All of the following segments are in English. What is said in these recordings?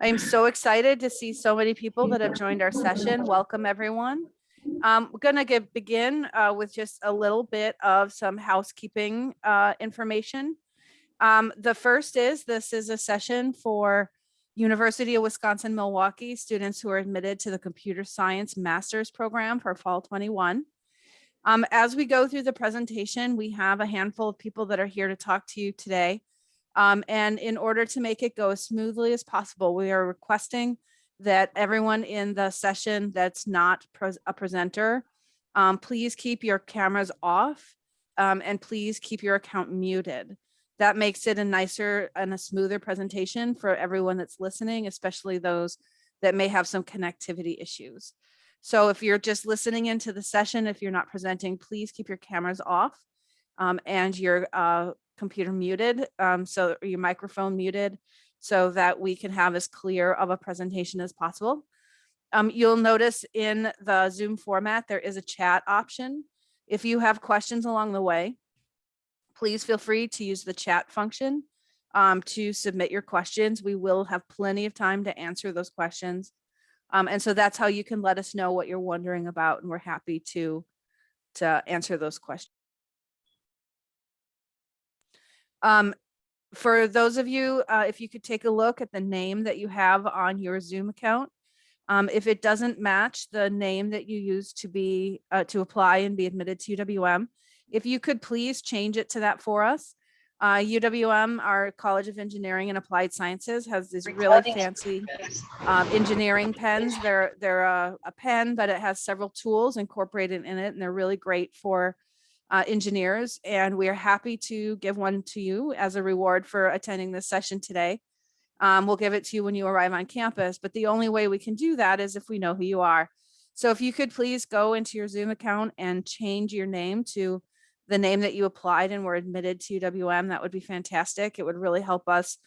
I'm so excited to see so many people that have joined our session. Welcome, everyone. Um, we're gonna get begin uh, with just a little bit of some housekeeping uh, information. Um, the first is this is a session for University of Wisconsin Milwaukee students who are admitted to the Computer Science Master's Program for Fall 21. Um, as we go through the presentation, we have a handful of people that are here to talk to you today. Um, and in order to make it go as smoothly as possible, we are requesting that everyone in the session that's not pres a presenter, um, please keep your cameras off um, and please keep your account muted. That makes it a nicer and a smoother presentation for everyone that's listening, especially those that may have some connectivity issues. So if you're just listening into the session, if you're not presenting, please keep your cameras off um, and your uh, computer muted, um, so your microphone muted so that we can have as clear of a presentation as possible. Um, you'll notice in the Zoom format, there is a chat option. If you have questions along the way, please feel free to use the chat function um, to submit your questions. We will have plenty of time to answer those questions. Um, and so that's how you can let us know what you're wondering about and we're happy to, to answer those questions. Um, for those of you, uh, if you could take a look at the name that you have on your Zoom account, um, if it doesn't match the name that you use to be uh, to apply and be admitted to UWM, if you could please change it to that for us. Uh, UWM, our College of Engineering and Applied Sciences, has these really fancy um, engineering pens. They're they're a, a, pen, but it has several tools incorporated in it, and they're really great for uh, engineers. And we are happy to give one to you as a reward for attending this session today. Um, we'll give it to you when you arrive on campus, but the only way we can do that is if we know who you are. So if you could please go into your Zoom account and change your name to the name that you applied and were admitted to UWM, that would be fantastic. It would really help us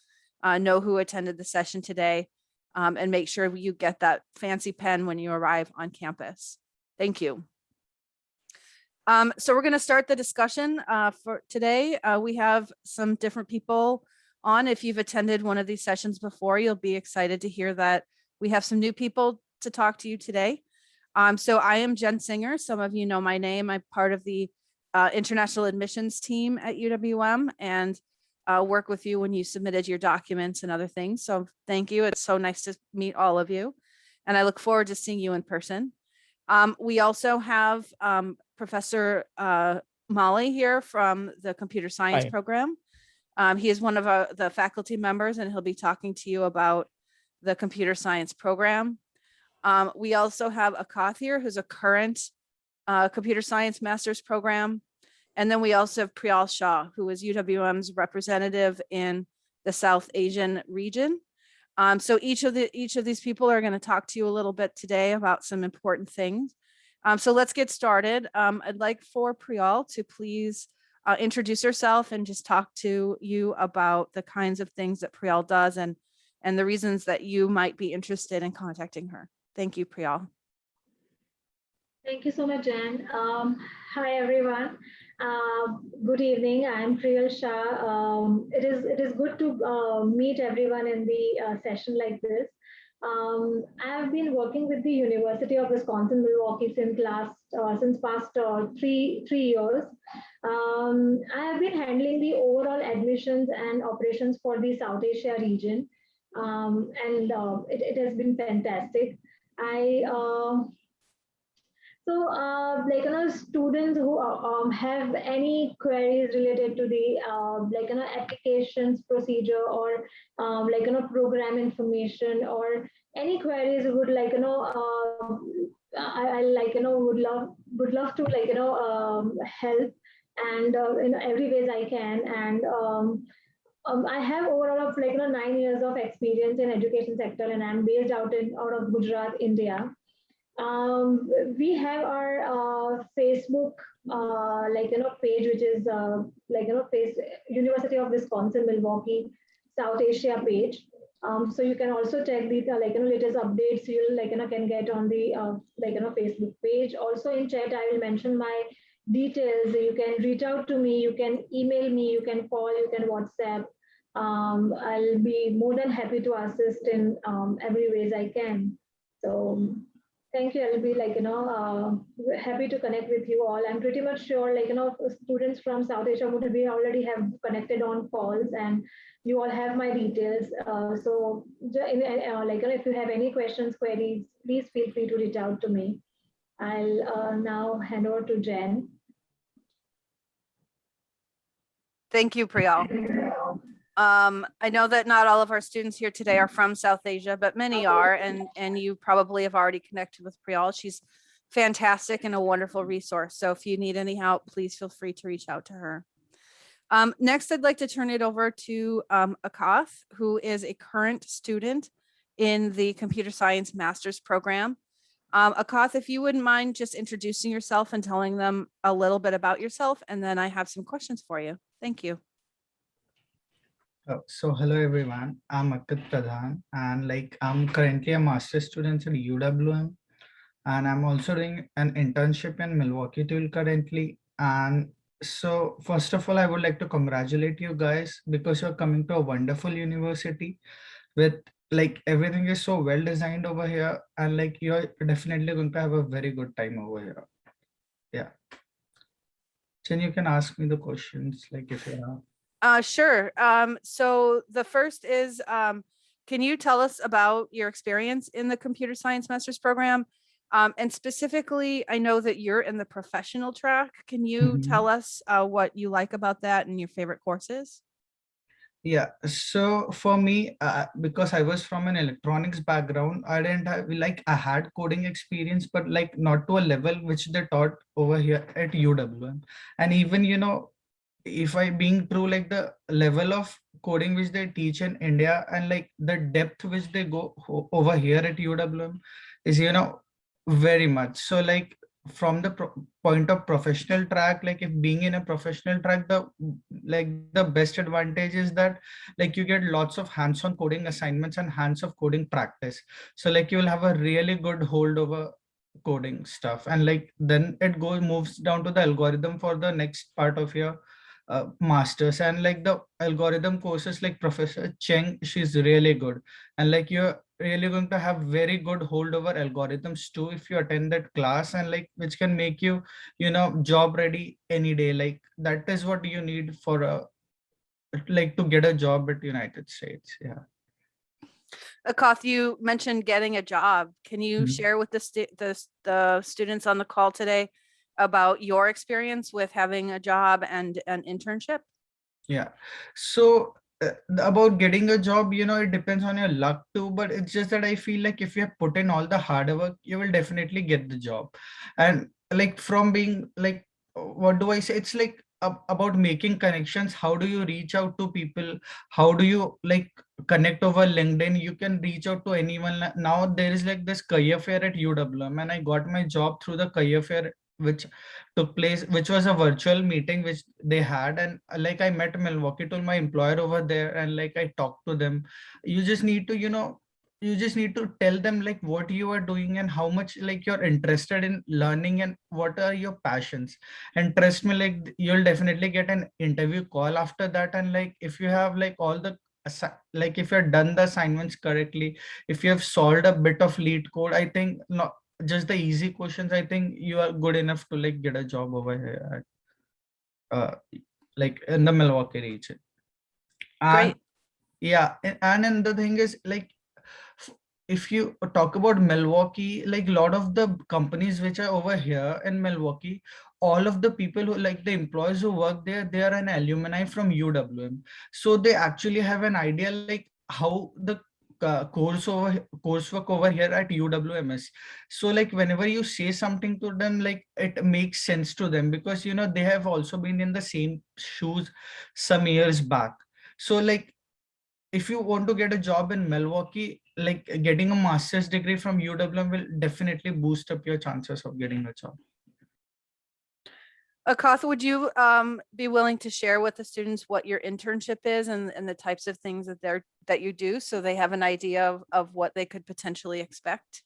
uh, know who attended the session today um, and make sure you get that fancy pen when you arrive on campus. Thank you. Um, so we're going to start the discussion uh, for today. Uh, we have some different people on. If you've attended one of these sessions before, you'll be excited to hear that we have some new people to talk to you today. Um, so I am Jen Singer. Some of you know my name. I'm part of the uh, international admissions team at UWM and uh, work with you when you submitted your documents and other things. So thank you. It's so nice to meet all of you. And I look forward to seeing you in person. Um, we also have um, Professor uh, Molly here from the computer science Hi. program. Um, he is one of uh, the faculty members and he'll be talking to you about the computer science program. Um, we also have Akath here, who's a current uh, computer science master's program. And then we also have Priyal Shah, who is UWM's representative in the South Asian region. Um, so each of the each of these people are going to talk to you a little bit today about some important things. Um, so let's get started. Um, I'd like for Priyal to please uh, introduce herself and just talk to you about the kinds of things that Priyal does and and the reasons that you might be interested in contacting her. Thank you, Priyal. Thank you so much, Jan. Um, hi, everyone. Uh, good evening. I'm Priyal Shah. Um, it is it is good to uh, meet everyone in the uh, session like this. Um, I have been working with the University of Wisconsin Milwaukee since last uh, since past uh, three three years. Um, I have been handling the overall admissions and operations for the South Asia region, um, and uh, it, it has been fantastic. I so, uh, like, you know, students who um, have any queries related to the, uh, like, you know, applications procedure or, um, like, you know, program information or any queries would like, you know, uh, I, I, like, you know, would love, would love to, like, you know, um, help and uh, in every ways I can. And um, um, I have overall of like, you know, nine years of experience in education sector and I'm based out in, out of Gujarat, India. Um, we have our uh, Facebook, uh, like, you know, page, which is uh, like, you know, face University of Wisconsin, Milwaukee, South Asia page. Um, so you can also check the uh, like, you know, latest updates you like, you know, can get on the uh, like, you know, Facebook page. Also in chat, I will mention my details. You can reach out to me, you can email me, you can call, you can WhatsApp. um, I'll be more than happy to assist in um, every ways I can. So thank you. I'll be like, you know, uh, happy to connect with you all. I'm pretty much sure like, you know, students from South Asia would be already have connected on calls and you all have my details. Uh, so in- uh, like, you know, if you have any questions, queries, please feel free to reach out to me. I'll uh, now hand over to Jen. Thank you, Priyal. Um, I know that not all of our students here today are from South Asia, but many are, and, and you probably have already connected with Priyal. She's fantastic and a wonderful resource. So if you need any help, please feel free to reach out to her. Um, next, I'd like to turn it over to um, Akath, who is a current student in the Computer Science Master's Program. Um, Akath, if you wouldn't mind just introducing yourself and telling them a little bit about yourself, and then I have some questions for you. Thank you. Oh, so hello everyone, I'm Akit Pradhan and like I'm currently a master's student at UWM and I'm also doing an internship in Milwaukee tool currently. And so first of all, I would like to congratulate you guys because you're coming to a wonderful university with like everything is so well designed over here and like you're definitely going to have a very good time over here. Yeah. Then you can ask me the questions like if you have. Uh, sure. Um, so the first is, um, can you tell us about your experience in the computer science master's program? Um, and specifically, I know that you're in the professional track. Can you Mhm. tell us, uh, what you like about that and your favorite courses? Yeah, so for me, uh, because I was from an electronics background, I didn't have like I had coding experience, but like not to a level which they taught over here at UWM. And even, you know, if I being true, like the level of coding which they teach in India and like the depth which they go over here at UWM is, you know, very much. So like from the point of professional track, like if being in a professional track, the like the best advantage is that like you get lots of hands-on coding assignments and hands of coding practice. So like you will have a really good hold over coding stuff. And like then it goes moves down to the algorithm for the next part of your uh, masters and like the algorithm courses like Professor Cheng, she's really good. And like you're really going to have very good hold over algorithms too if you attend that class and like which can make you, you know, job ready any day. Like that is what you need for a like to get a job at United States. Yeah. Akath, you mentioned getting a job. Can you Mhm. share with the stu- the, the students on the call today about your experience with having a job and an internship? Yeah. So uh, about getting a job, you know, it depends on your luck too, but it's just that I feel like if you have put in all the hard work, you will definitely get the job. And like from being like, what do I say? It's like ab- about making connections. How do you reach out to people? How do you like connect over LinkedIn? You can reach out to anyone. Now there is like this career fair at UWM and I got my job through the career fair which took place which was a virtual meeting which they had. And uh, like i met milwaukee tool my employer over there and like i talked to them. You just need to you know you just need to tell them like what you are doing and how much like you're interested in learning and what are your passions. And trust me like you'll definitely get an interview call after that. And like if you have like all the like if you've done the assignments correctly if you have solved a bit of LeetCode i think not just the easy questions, I think you are good enough to like get a job over here at, uh, like in the Milwaukee region. And Great. yeah, and then the thing is like, if you talk about Milwaukee, like a lot of the companies which are over here in Milwaukee, all of the people who like the employees who work there, they are an alumni from UWM. So they actually have an idea like how the uh, course over coursework over here at UWMS. So like whenever you say something to them, like it makes sense to them because you know they have also been in the same shoes some years back. So like if you want to get a job in Milwaukee, like getting a master's degree from UWM will definitely boost up your chances of getting a job. Akath, would you um, be willing to share with the students what your internship is and, and the types of things that they're, that you do? So they have an idea of, of what they could potentially expect?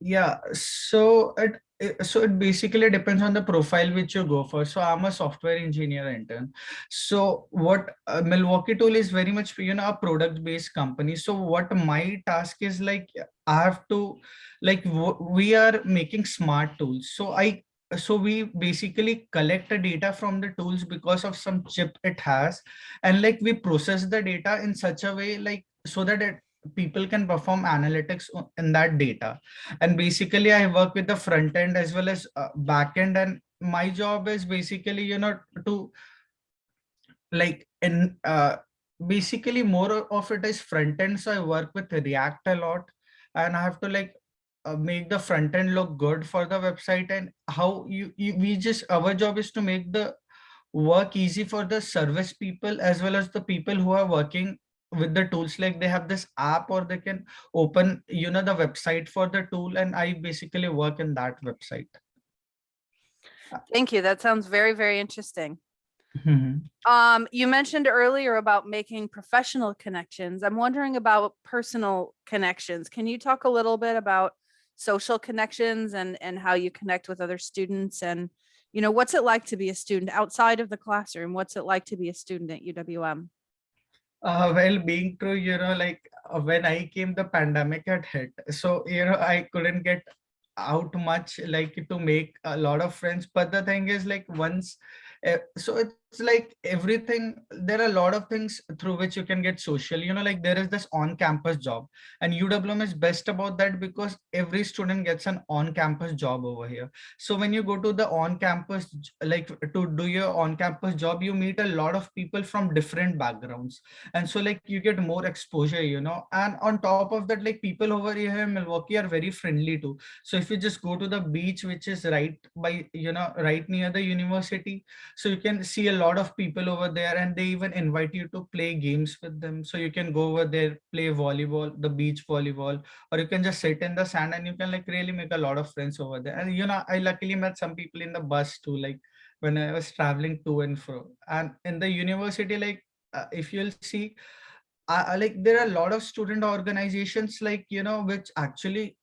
Yeah, so it it- so it basically depends on the profile which you go for. So I'm a software engineer intern. So what uh, Milwaukee Tool is very much you know a product based company. So what my task is like I have to like we are making smart tools. So I so we basically collect the data from the tools because of some chip it has. And like we process the data in such a way like so that it, people can perform analytics in that data. And basically i work with the front end as well as uh, back end. And my job is basically you know to like in uh basically more of it is front end. So i work with react a lot. And i have to like uh, make the front end look good for the website and how you, you we just our job is to make the work easy for the service people as well as the people who are working with the tools like they have this app or they can open you know the website for the tool and i basically work in that website Thank you. That sounds very, very interesting. Mhm. Um, you mentioned earlier about making professional connections. I'm wondering about personal connections. Can you talk a little bit about social connections and and how you connect with other students and you know what's it like to be a student outside of the classroom? What's it like to be a student at UWM? Uh, well, being true, you know, like uh, when I came, the pandemic had hit. So, you know, I couldn't get out much like to make a lot of friends. But the thing is, like, once, uh, so it's like everything, there are a lot of things through which you can get social. You know, like there is this on campus job, and UWM is best about that because every student gets an on campus job over here. So, when you go to the on campus, like to do your on campus job, you meet a lot of people from different backgrounds and so like you get more exposure you know and on top of that like people over here in milwaukee are very friendly too so if you just go to the beach which is right by you know right near the university so you can see a lot of people over there and they even invite you to play games with them. So you can go over there play volleyball the beach volleyball or you can just sit in the sand and you can like really make a lot of friends over there. And you know i luckily met some people in the bus too like when i was traveling to and fro. And in the university like uh, if you'll see uh, uh, like there are a lot of student organizations like you know which actually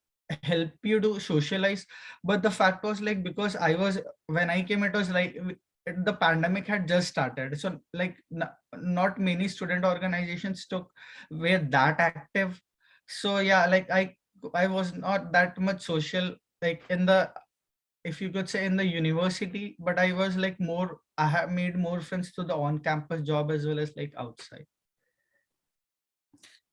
help you to socialize. But the fact was like because i was when i came it was like the pandemic had just started. So like not many student organizations took were that active. So yeah like i i was not that much social like in the if you could say in the university but i was like more i have made more friends to the on campus job as well as like outside.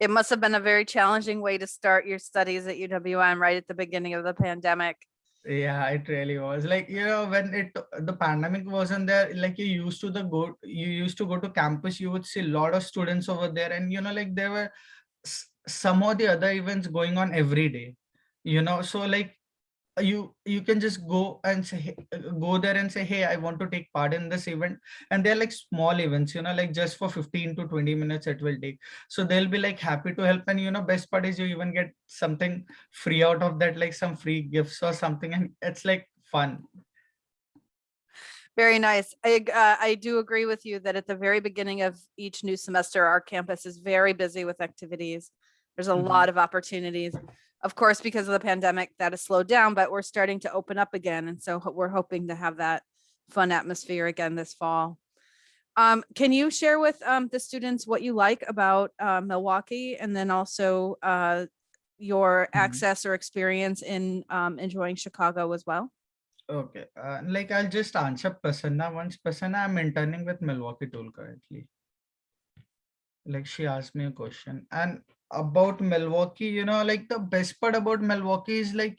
It must have been a very challenging way to start your studies at UWM right at the beginning of the pandemic. Yeah it really was. Like you know when it the pandemic wasn't there like you used to the go you used to go to campus you would see a lot of students over there and you know like there were some of the other events going on every day you know? So like you you can just go and say go there and say hey i want to take part in this event. And they're like small events you know like just for 15 to 20 minutes it will take. So they'll be like happy to help. And you know best part is you even get something free out of that like some free gifts or something. And it's like fun. Very nice. I, uh, I do agree with you that at the very beginning of each new semester, our campus is very busy with activities. There's a Mhm. lot of opportunities. Of course, because of the pandemic, that has slowed down, but we're starting to open up again. And so we're hoping to have that fun atmosphere again this fall. Um, can you share with um, the students what you like about uh, Milwaukee and then also uh, your Mhm. access or experience in um, enjoying Chicago as well? okay uh, like i'll just answer prasanna once prasanna i'm interning with milwaukee tool currently like she asked me a question and about milwaukee you know like the best part about milwaukee is like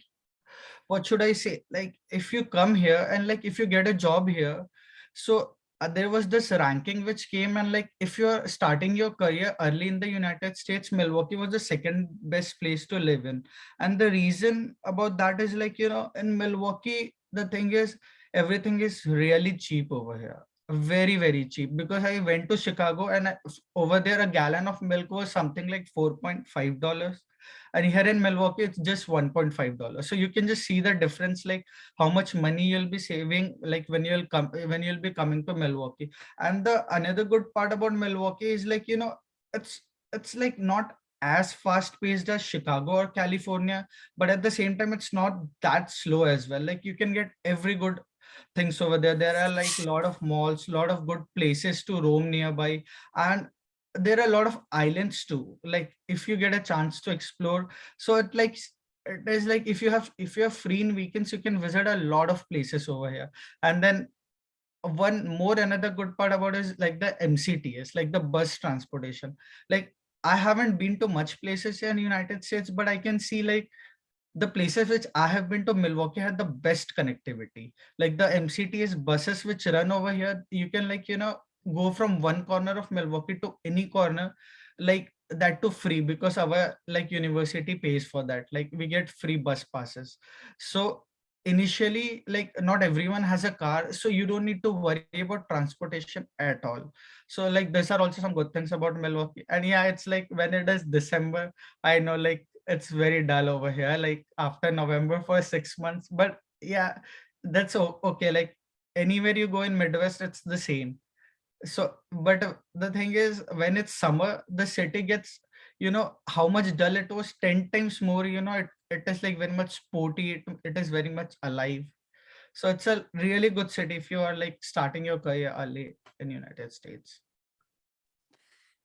what should i say? Like if you come here and like if you get a job here so uh, there was this ranking which came and like if you're starting your career early in the united states milwaukee was the second best place to live in. And the reason about that is like you know in milwaukee the thing is everything is really cheap over here very very cheap. Because i went to chicago and over there a gallon of milk was something like 4.5 dollars. And here in milwaukee it's just 1.5 dollars. So you can just see the difference like how much money you'll be saving like when you'll come when you'll be coming to milwaukee. And the another good part about milwaukee is like you know it's it's like not as fast paced as Chicago or California, but at the same time, it's not that slow as well. Like you can get every good things over there. There are like a lot of malls, a lot of good places to roam nearby. And there are a lot of islands too. Like if you get a chance to explore. So it like it is like if you have if you have free in weekends, you can visit a lot of places over here. And then one more another good part about is like the MCTS, like the bus transportation. Like I haven't been to much places in United States, but I can see like the places which I have been to Milwaukee had the best connectivity. Like the MCTS buses which run over here, you can like, you know, go from one corner of Milwaukee to any corner, like that to free because our like university pays for that. Like we get free bus passes. So initially like not everyone has a car so you don't need to worry about transportation at all so like these are also some good things about milwaukee and yeah it's like when it is december i know like it's very dull over here like after november for six months but yeah that's okay like anywhere you go in midwest it's the same. So but the thing is when it's summer the city gets you know how much dull it was 10 times more you know it, it is like very much sporty it, it is very much alive. So it's a really good city if you are like starting your career early in united states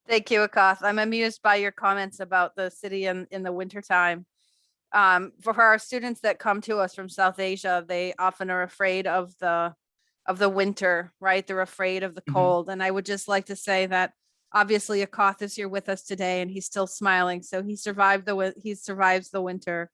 Thank you, Akath. I'm amused by your comments about the city in, in the wintertime. Um, for our students that come to us from South Asia, they often are afraid of the, of the winter, right? They're afraid of the Mhm. cold. And I would just like to say that obviously Akath is here with us today and he's still smiling. So he survived the, he survives the winter.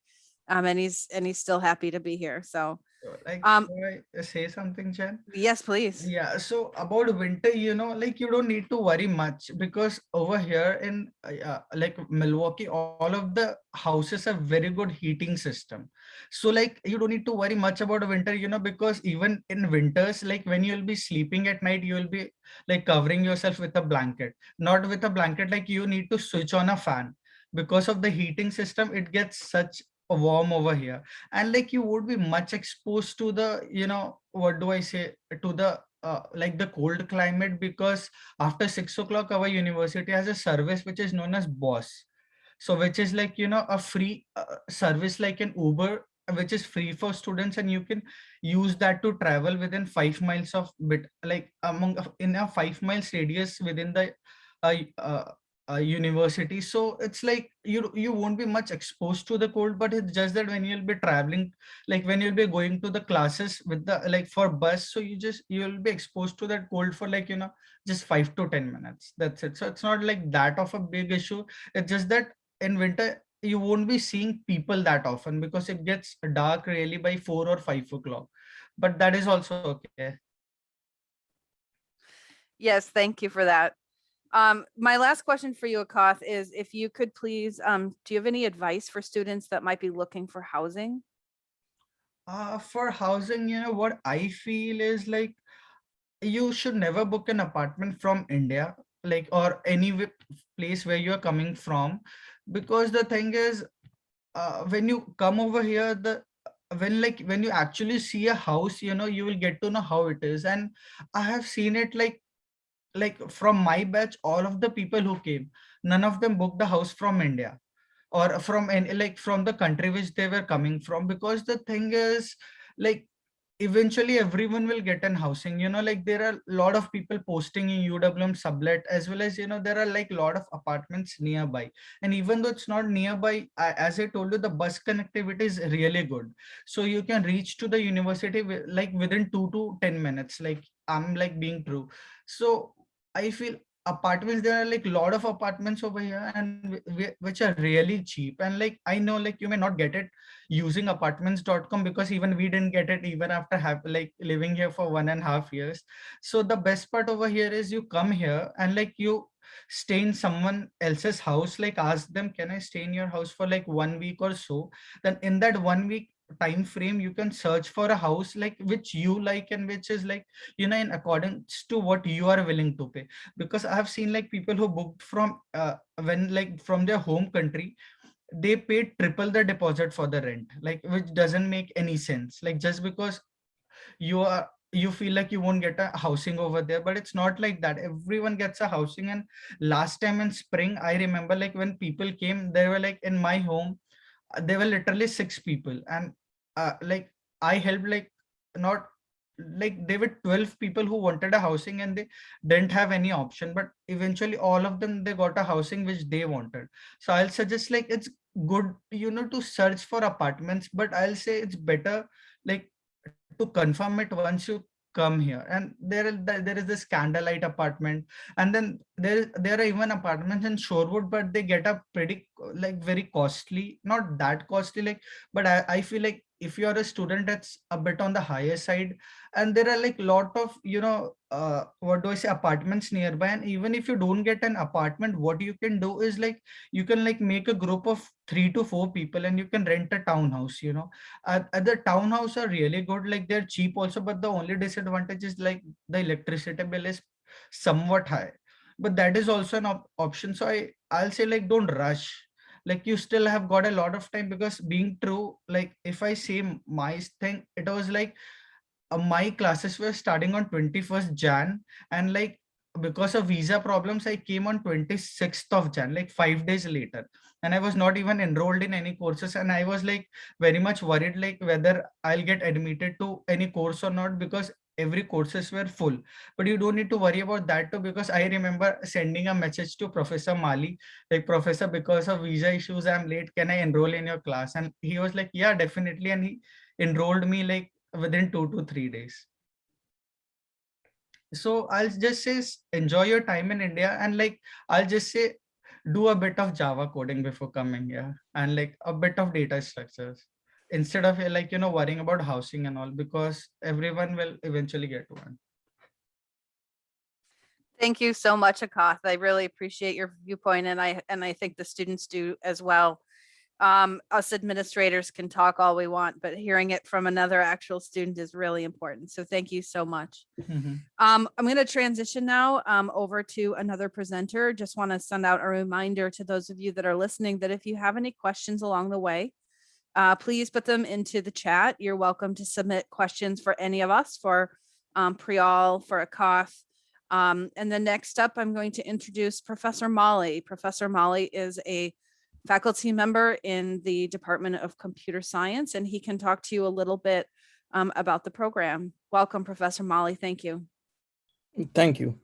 Um, and he's, and he's still happy to be here. So, like Um, I say something jen yes, please. Yeah, so about winter, you know, like you don't need to worry much because over here in uh, uh, like Milwaukee, all of the houses have very good heating system. So like you don't need to worry much about winter, you know, because even in winters, like when you'll be sleeping at night, you'll be like covering yourself with a blanket, not with a blanket, like you need to switch on a fan because of the heating system, it gets such warm over here. And like you would be much exposed to the you know what do i say to the uh, like the cold climate because after six o'clock our university has a service which is known as boss. So which is like you know a free uh, service like an uber which is free for students and you can use that to travel within five miles of bit like among in a five miles radius within the uh, university. So it's like you you won't be much exposed to the cold but it's just that when you'll be traveling like when you'll be going to the classes with the like for bus so you just you'll be exposed to that cold for like you know just five to ten minutes. That's it. So it's not like that of a big issue. It's just that in winter you won't be seeing people that often because it gets dark really by four or five o'clock. But that is also okay. Yes, thank you for that. Um, my last question for you, Akath, is if you could please, um, do you have any advice for students that might be looking for housing? Uh, for housing, you know, what I feel is like you should never book an apartment from India, like or any place where you're coming from, because the thing is, uh, when you come over here, the when like when you actually see a house, you know, you will get to know how it is. And I have seen it like like from my batch, all of the people who came, none of them booked the house from India or from any like from the country which they were coming from because the thing is like eventually everyone will get an housing you know like there are a lot of people posting in uwm sublet as well as you know there are like a lot of apartments nearby. And even though it's not nearby I, as i told you the bus connectivity is really good. So you can reach to the university like within 2 to 10 minutes like i'm like being true. So i feel apartments there are like a lot of apartments over here and wh- wh- which are really cheap and like i know like you may not get it using apartments.com because even we didn't get it even after have like living here for one and a half years. So the best part over here is you come here and like you stay in someone else's house like ask them can i stay in your house for like one week or so? Then in that one week time frame you can search for a house like which you like and which is like you know in accordance to what you are willing to pay. Because i have seen like people who booked from uh, when like from their home country they paid triple the deposit for the rent like which doesn't make any sense. Like just because you are you feel like you won't get a housing over there but it's not like that. Everyone gets a housing and last time in spring i remember like when people came they were like in my home there were literally six people and uh, like i helped like not like there were 12 people who wanted a housing and they didn't have any option but eventually all of them they got a housing which they wanted. So i'll suggest like it's good you know to search for apartments but i'll say it's better like to confirm it once you come here. And there there is this candlelight apartment. And then there there are even apartments in shorewood but they get up pretty like very costly. Not that costly like but i, I feel like if you're a student that's a bit on the higher side and there are like lot of you know uh, what do i say apartments nearby and even if you don't get an apartment what you can do is like you can like make a group of three to four people and you can rent a townhouse you know. Uh, uh, the townhouse are really good like they're cheap also but the only disadvantage is like the electricity bill is somewhat high. But that is also an op option so i i'll say like don't rush like you still have got a lot of time because being true like if i say my thing it was like uh, my classes were starting on 21st jan and like because of visa problems i came on 26th of jan like five days later. And i was not even enrolled in any courses and i was like very much worried like whether i'll get admitted to any course or not because every courses were full. But you don't need to worry about that too because i remember sending a message to professor mali like professor because of visa issues i'm late. Can i enroll in your class? And he was like yeah definitely. And he enrolled me like within two to three days. So i'll just say enjoy your time in india and like i'll just say do a bit of java coding before coming here and like a bit of data structures instead of like you know worrying about housing and all because everyone will eventually get one Thank you so much, Akath. I really appreciate your viewpoint and I, and I think the students do as well. Um, us administrators can talk all we want, but hearing it from another actual student is really important. So thank you so much. Mhm. Um, I'm going to transition now um, over to another presenter. Just want to send out a reminder to those of you that are listening that if you have any questions along the way, uh, please put them into the chat. You're welcome to submit questions for any of us, for um, Priyal, for Akath. Um, and then next up, I'm going to introduce Professor Molly. Professor Molly is a faculty member in the Department of Computer Science, and he can talk to you a little bit um, about the program. Welcome, Professor Molly. Thank you. Thank you.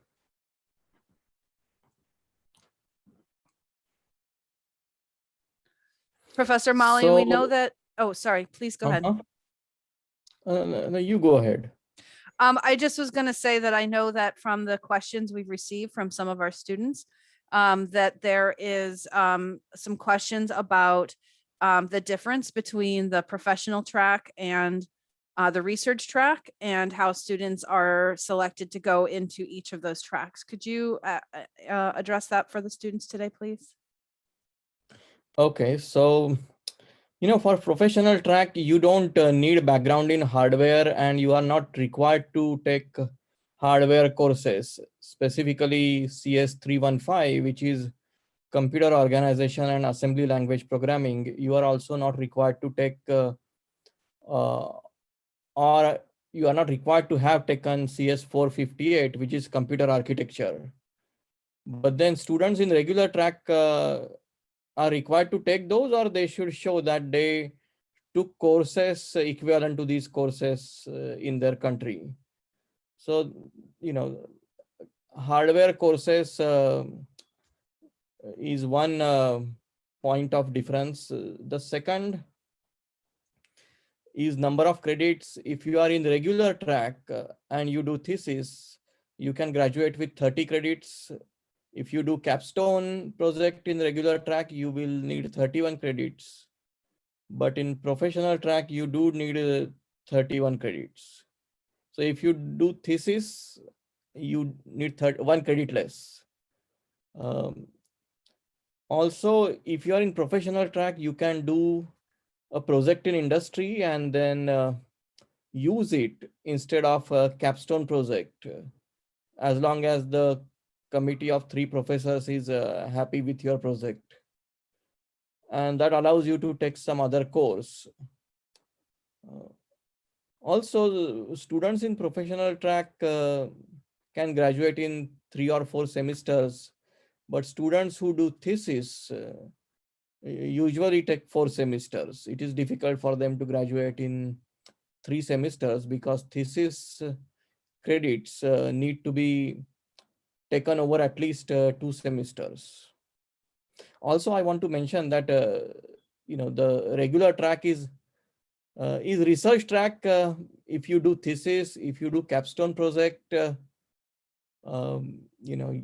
Professor Molly, we know that, oh, sorry, please go ahead. Uh-huh. Uh, no, no, you go ahead. Um, I just was gonna say that I know that from the questions we've received from some of our students, um, that there is, um, some questions about, um, the difference between the professional track and uh, the research track and how students are selected to go into each of those tracks. Could you, uh, uh, uh, address that for the students today, please? Okay, so you know, for professional track, you don't uh, need background in hardware and you are not required to take hardware courses, specifically CS 315, which is computer organization and assembly language programming. You are also not required to take uh, uh, or you are not required to have taken CS 458, which is computer architecture. But then students in regular track uh, are required to take those or they should show that they took courses equivalent to these courses uh, in their country. So, you know, hardware courses uh, is one uh, point of difference. Uh, The second is number of credits. If you are in regular track uh, and you do thesis, you can graduate with 30 credits if you do capstone project in regular track, you will need 31 credits. But in professional track, you do need uh, 31 credits. So if you do thesis, you need third, one credit less. Um, also, if you are in professional track, you can do a project in industry and then uh, use it instead of a capstone project, as long as the committee of three professors is uh, happy with your project. And that allows you to take some other course. Uh, Also, students in professional track uh, can graduate in three or four semesters, but students who do thesis uh, usually take four semesters. It is difficult for them to graduate in three semesters because thesis credits uh, need to be taken over at least uh, two semesters. Also, I want to mention that uh, you know the regular track is uh, is research track uh, if you do thesis if you do capstone project uh, um, you know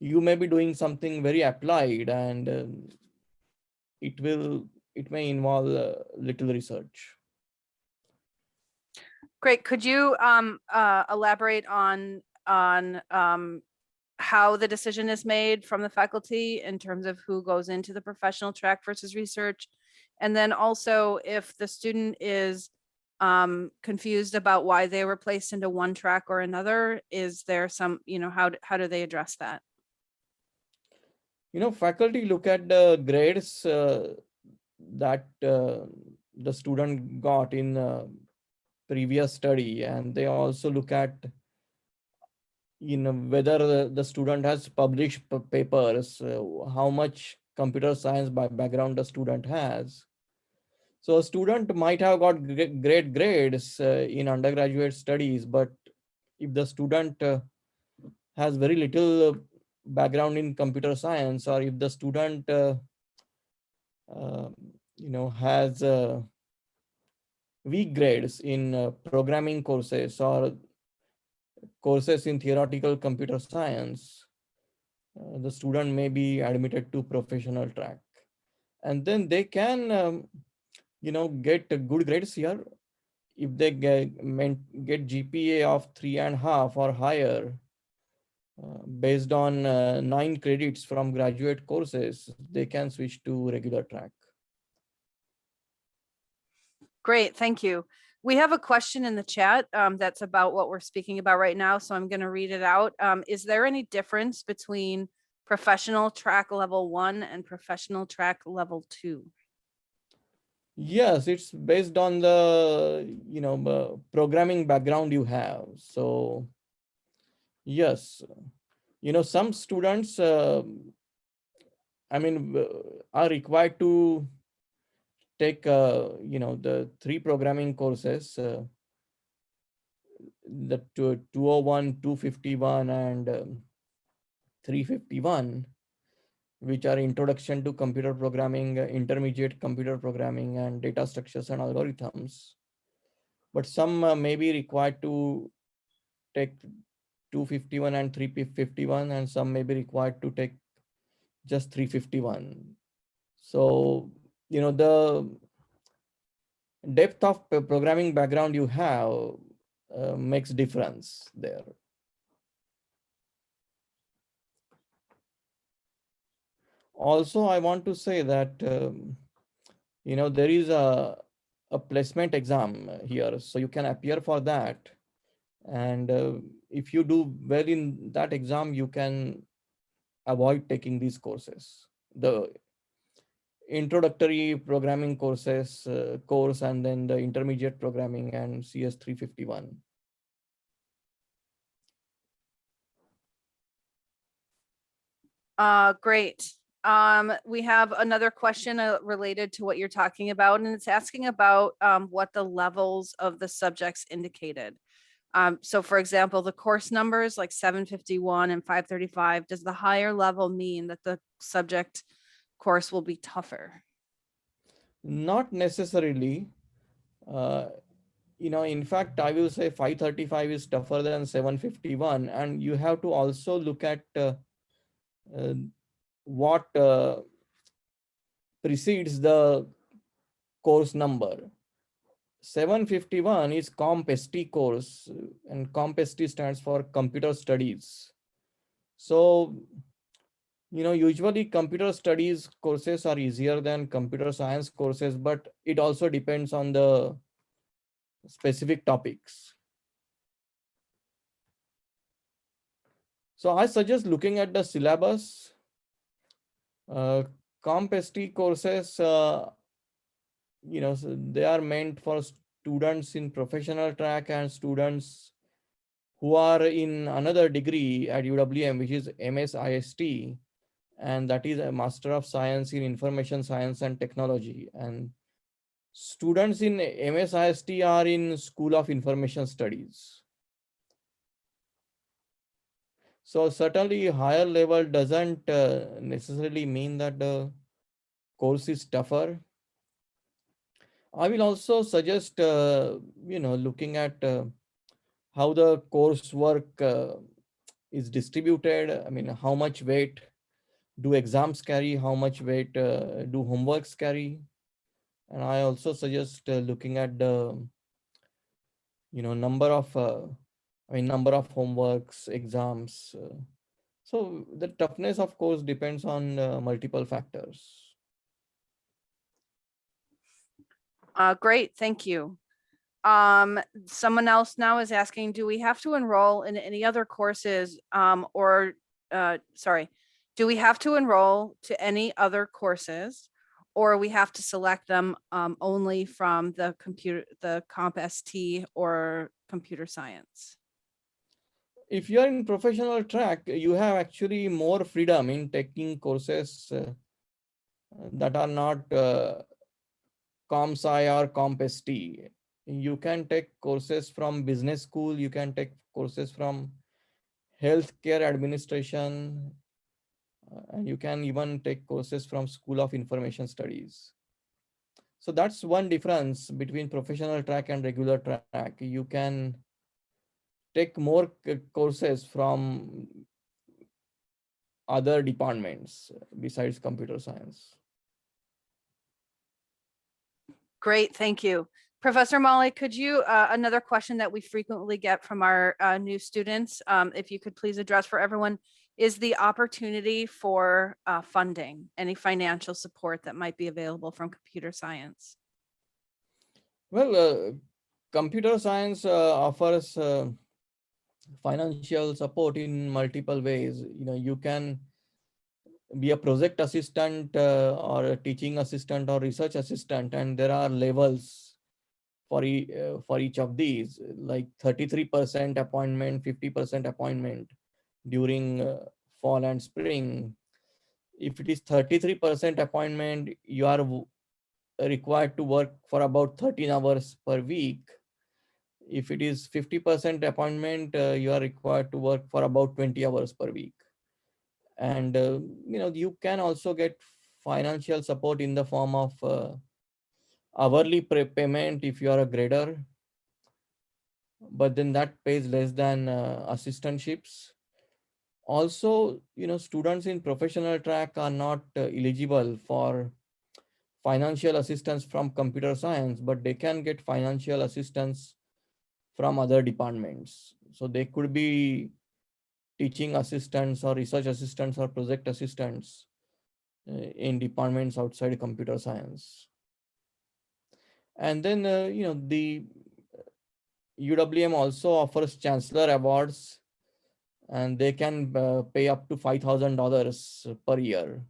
you may be doing something very applied and um, it will it may involve uh, little research Great. Could you um, elaborate on, on um, how the decision is made from the faculty in terms of who goes into the professional track versus research? And then also if the student is um, confused about why they were placed into one track or another, is there some, you know, how, how do they address that? you know faculty look at the grades uh, that uh, the student got in uh, previous study and they also look at you know whether the, the student has published papers uh, how much computer science by background the student has. So a student might have got great grades uh, in undergraduate studies but if the student uh, has very little uh, background in computer science or if the student uh, uh, you know has uh, weak grades in programming courses or courses in theoretical computer science uh, the student may be admitted to professional track and then they can um, you know get good grades here if they get, get gpa of three and a half or higher uh, based on uh, nine credits from graduate courses, they can switch to regular track. Great, thank you. We have a question in the chat um, that's about what we're speaking about right now, so I'm going to read it out. Um, Is there any difference between professional track level one and professional track level two? Yes, it's based on the you know uh, programming background you have. So yes, you know some students, uh, I mean, uh, are required to take uh, you know the three programming courses, uh, the two- 201, 251, and um, 351 which are introduction to computer programming, uh, intermediate computer programming and data structures and algorithms. But some uh, may be required to take 251 and 351 and some may be required to take just 351. So, you know, the depth of programming background you have uh, makes difference there. also i want to say that um, you know there is a a placement exam here so you can appear for that and uh, if you do well in that exam you can avoid taking these courses the introductory programming courses uh, course and then the intermediate programming and cs 351 Uh, great. Um, we have another question uh, related to what you're talking about, and it's asking about um, what the levels of the subjects indicated. Um, so for example, the course numbers like seven fifty-one and five thirty-five, does the higher level mean that the subject course will be tougher? not necessarily. Uh, you know in fact i will say 535 is tougher than 751 and you have to also look at uh, uh, what uh, precedes the course number. 751 is CompST course and CompST stands for computer studies. So you know usually computer studies courses are easier than computer science courses but it also depends on the specific topics. So i suggest looking at the syllabus. Uh, CompST courses uh, you know so they are meant for students in professional track and students who are in another degree at UWM, which is MSIST, and that is a Master of Science in Information Science and Technology. And students in MSIST are in School of Information Studies. So certainly higher level doesn't uh, necessarily mean that the course is tougher. I will also suggest, uh, you know, looking at uh, how the coursework uh, is distributed. I mean, how much weight do exams carry? How much weight uh, do homeworks carry? And I also suggest uh, looking at the, you know, number of, uh, I mean, number of homeworks, exams. uh, so the toughness, of course, depends on uh, multiple factors. Uh, great, thank you. Um, someone else now is asking, do we have to enroll in any other courses, um, or, sorry, do we have to enroll to any other courses? Or we have to select them, um, only from the computer, the Comp ST or computer science? if you are in professional track, you have actually more freedom in taking courses uh, that are not uh, ComSci or comp ST. You can take courses from business school, you can take courses from healthcare administration, and you can even take courses from School of Information Studies. So that's one difference between professional track and regular track. You can take more courses from other departments besides computer science. Great, thank you. Professor Mali, could you, uh, another question that we frequently get from our uh, new students, um, if you could please address for everyone, is the opportunity for uh, funding, any financial support that might be available from computer science? Well, uh, computer science uh, offers uh, financial support in multiple ways. You know, you can be a project assistant uh, or a teaching assistant or research assistant, and there are levels for, e uh, for each of these, like 33% appointment, 50% appointment during uh, fall and spring. If it is 33% appointment, you are required to work for about 13 hours per week. If it is 50% appointment, uh, you are required to work for about 20 hours per week. And, uh, you know, you can also get financial support in the form of uh, hourly payment if you are a grader. But then that pays less than uh, assistantships. Also, you know, students in professional track are not uh, eligible for financial assistance from computer science, but they can get financial assistance from other departments. So they could be teaching assistants or research assistants or project assistants uh, in departments outside computer science. And then, uh, you know, the UWM also offers chancellor awards and they can uh, pay up to $5,000 per year.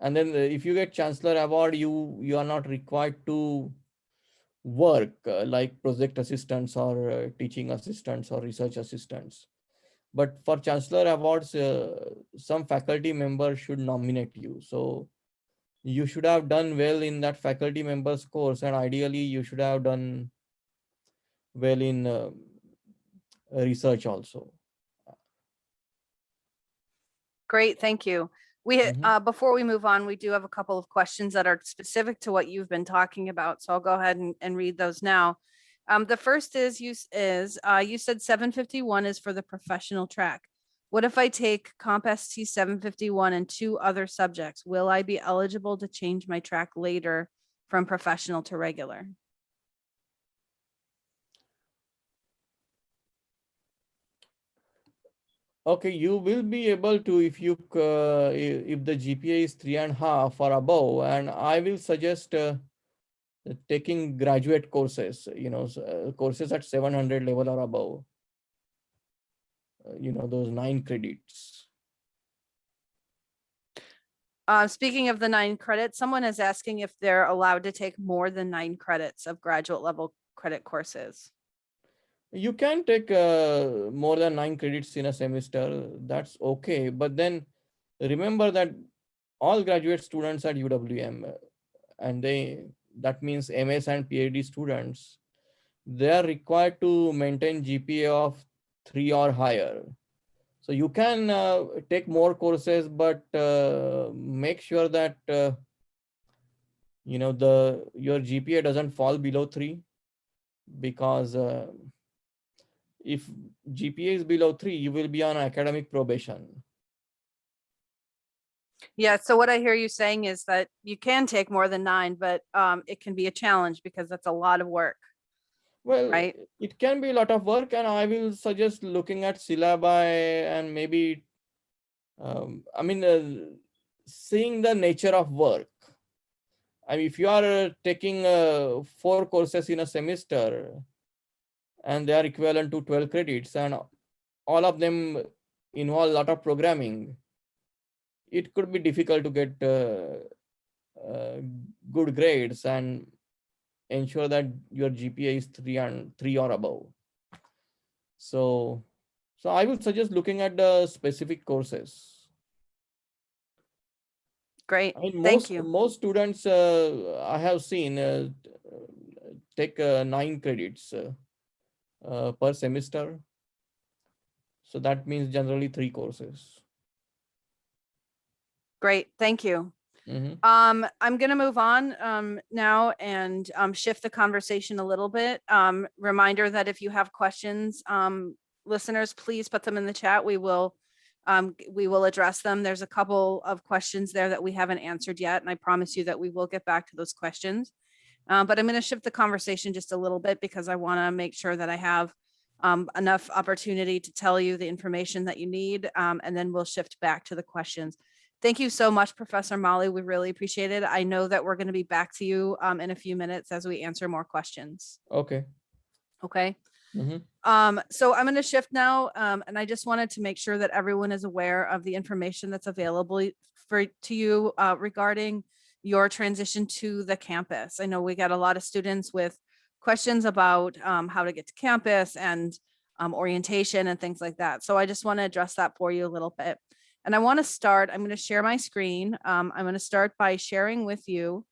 And then uh, if you get chancellor award, you, you are not required to work uh, like project assistants or uh, teaching assistants or research assistants. But for chancellor awards, uh, some faculty member should nominate you. So you should have done well in that faculty members course and ideally you should have done well in uh, research also. Great, thank you. We, Mhm. uh, before we move on, we do have a couple of questions that are specific to what you've been talking about. So I'll go ahead and, and read those now. Um, the first is you, is, uh, you said seven fifty-one is for the professional track. What if I take Comp ST seven fifty-one and two other subjects? Will I be eligible to change my track later from professional to regular? Okay, you will be able to if you uh, if the GPA is three and a half or above, and I will suggest uh, taking graduate courses. You know, uh, courses at seven hundred level or above. You know those nine credits. Uh, speaking of the nine credits, someone is asking if they're allowed to take more than nine credits of graduate level credit courses. You can take uh, more than nine credits in a semester. That's okay. But then remember that all graduate students at UWM uh, and they that means MS and PhD students, they are required to maintain GPA of three or higher. So you can uh, take more courses, but uh, make sure that uh, you know the your GPA doesn't fall below three, because uh, if GPA is below three, you will be on academic probation. Yeah, so what I hear you saying is that you can take more than nine, but um, it can be a challenge because that's a lot of work. Well, Right. it can be a lot of work, and I will suggest looking at syllabi and maybe, um, I mean, uh, seeing the nature of work. I mean, if you are taking uh, four courses in a semester, and they are equivalent to 12 credits, and all of them involve a lot of programming, it could be difficult to get uh, uh, good grades and ensure that your GPA is three and three or above. So, so I would suggest looking at the specific courses. Great, I mean, thank most, you. most students uh, I have seen uh, uh, take uh, nine credits uh, per semester. So that means generally three courses. Great, thank you. Mhm. Um, I'm gonna move on um now and um shift the conversation a little bit. Um, reminder that if you have questions, um, listeners, please put them in the chat. We will um, we will address them. There's a couple of questions there that we haven't answered yet, and I promise you that we will get back to those questions. Uh, but I'm gonna shift the conversation just a little bit because I want to make sure that I have um, enough opportunity to tell you the information that you need, um, and then we'll shift back to the questions. Thank you so much, Professor Mali. We really appreciate it. I know that we're going to be back to you um, in a few minutes as we answer more questions. Okay. Okay. Mhm. Um, so I'm going to shift now, um, and I just wanted to make sure that everyone is aware of the information that's available for to you uh, regarding your transition to the campus. I know we got a lot of students with questions about um, how to get to campus and um, orientation and things like that. So I just want to address that for you a little bit. And I want to start, I'm going to share my screen. Um, I'm going to start by sharing with you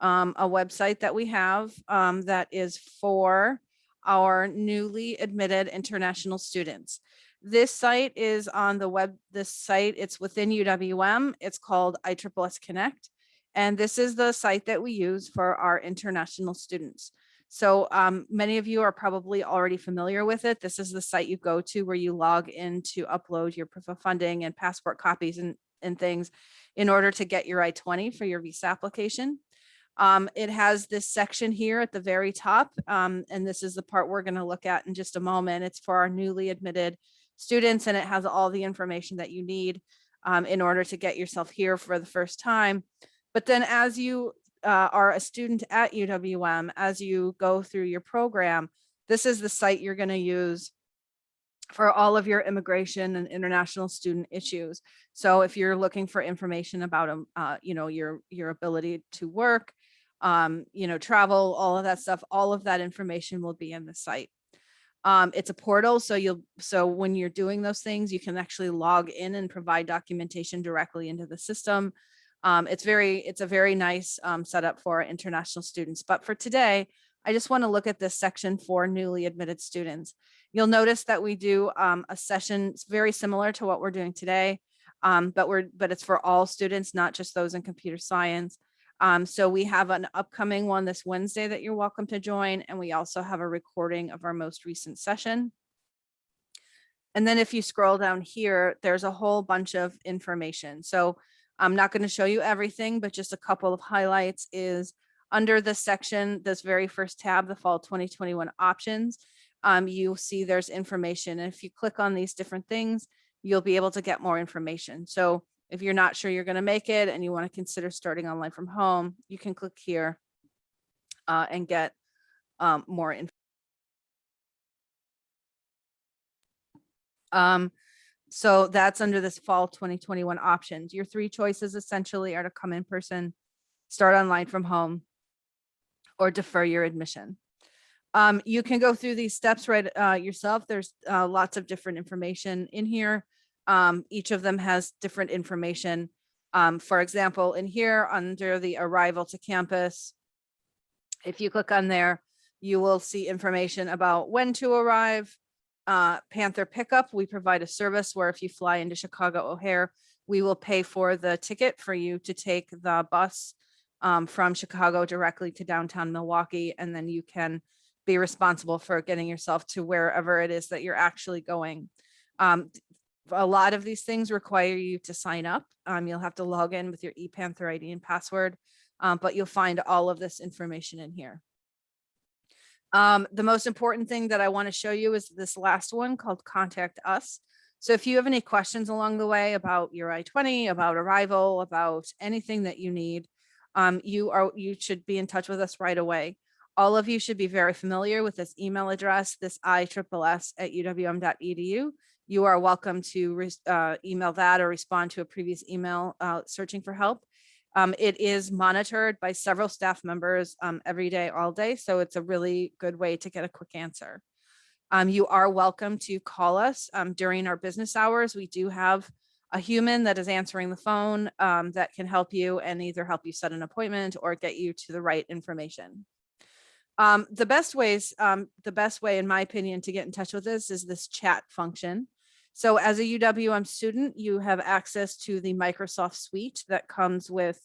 um, a website that we have um, that is for our newly admitted international students. This site is on the web, this site, it's within UWM. It's called ISSS Connect. And this is the site that we use for our international students. So um, many of you are probably already familiar with it. This is the site you go to where you log in to upload your proof of funding and passport copies and, and things in order to get your I-20 for your visa application. Um, it has this section here at the very top, um, and this is the part we're going to look at in just a moment. It's for our newly admitted students, and it has all the information that you need um, in order to get yourself here for the first time. But then as you uh, are a student at UWM, as you go through your program, this is the site you're going to use for all of your immigration and international student issues. So if you're looking for information about, um, uh, you know, your, your ability to work, um, you know, travel, all of that stuff, all of that information will be in the site. Um, it's a portal, so you'll, so when you're doing those things, you can actually log in and provide documentation directly into the system. Um, it's very, it's a very nice um, setup for international students. But for today, I just want to look at this section for newly admitted students. You'll notice that we do um, a session very similar to what we're doing today, um, but we're but it's for all students, not just those in computer science. Um, so we have an upcoming one this Wednesday that you're welcome to join, and we also have a recording of our most recent session. And then if you scroll down here, there's a whole bunch of information. So I'm not going to show you everything, but just a couple of highlights is under this section, this very first tab, the fall 2021 options, um, you'll see there's information. And if you click on these different things, you'll be able to get more information. So if you're not sure you're going to make it and you want to consider starting online from home, you can click here uh, and get um, more information. Um, So that's under this fall 2021 options. Your three choices essentially are to come in person, start online from home, or defer your admission. Um, you can go through these steps right uh, yourself. There's uh, lots of different information in here. Um, each of them has different information. Um, for example, in here under the arrival to campus, if you click on there, you will see information about when to arrive. Uh, Panther pickup, we provide a service where if you fly into Chicago O'Hare, we will pay for the ticket for you to take the bus um, from Chicago directly to downtown Milwaukee, and then you can be responsible for getting yourself to wherever it is that you're actually going. Um, a lot of these things require you to sign up. Um, you'll have to log in with your ePanther ID and password, um, but you'll find all of this information in here. Um, the most important thing that I want to show you is this last one called Contact Us. So if you have any questions along the way about your I-20, about arrival, about anything that you need, um, you are you should be in touch with us right away. All of you should be very familiar with this email address, this ISSS at uwm.edu. You are welcome to uh, email that or respond to a previous email uh, searching for help. Um, it is monitored by several staff members um, every day, all day. So it's a really good way to get a quick answer. Um, you are welcome to call us um, during our business hours. We do have a human that is answering the phone um, that can help you and either help you set an appointment or get you to the right information. Um, the best ways, the best way, in my opinion, to get in touch with us is this chat function. So as a UWM student, you have access to the Microsoft suite that comes with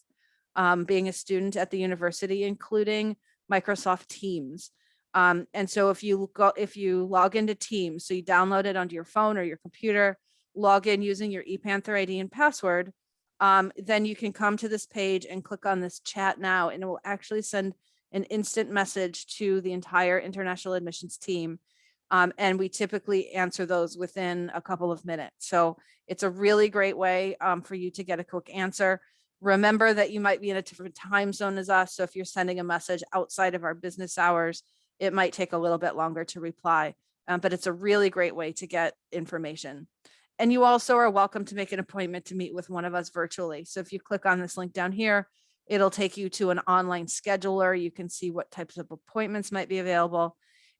um, being a student at the university, including Microsoft Teams. Um, and so if you go, if you log into Teams, so you download it onto your phone or your computer, log in using your ePanther ID and password, um, then you can come to this page and click on this chat now, and it will actually send an instant message to the entire international admissions team. Um, and we typically answer those within a couple of minutes. So it's a really great way um, for you to get a quick answer. Remember that you might be in a different time zone as us. So if you're sending a message outside of our business hours, it might take a little bit longer to reply, um, but it's a really great way to get information. And you also are welcome to make an appointment to meet with one of us virtually. So if you click on this link down here, it'll take you to an online scheduler. You can see what types of appointments might be available.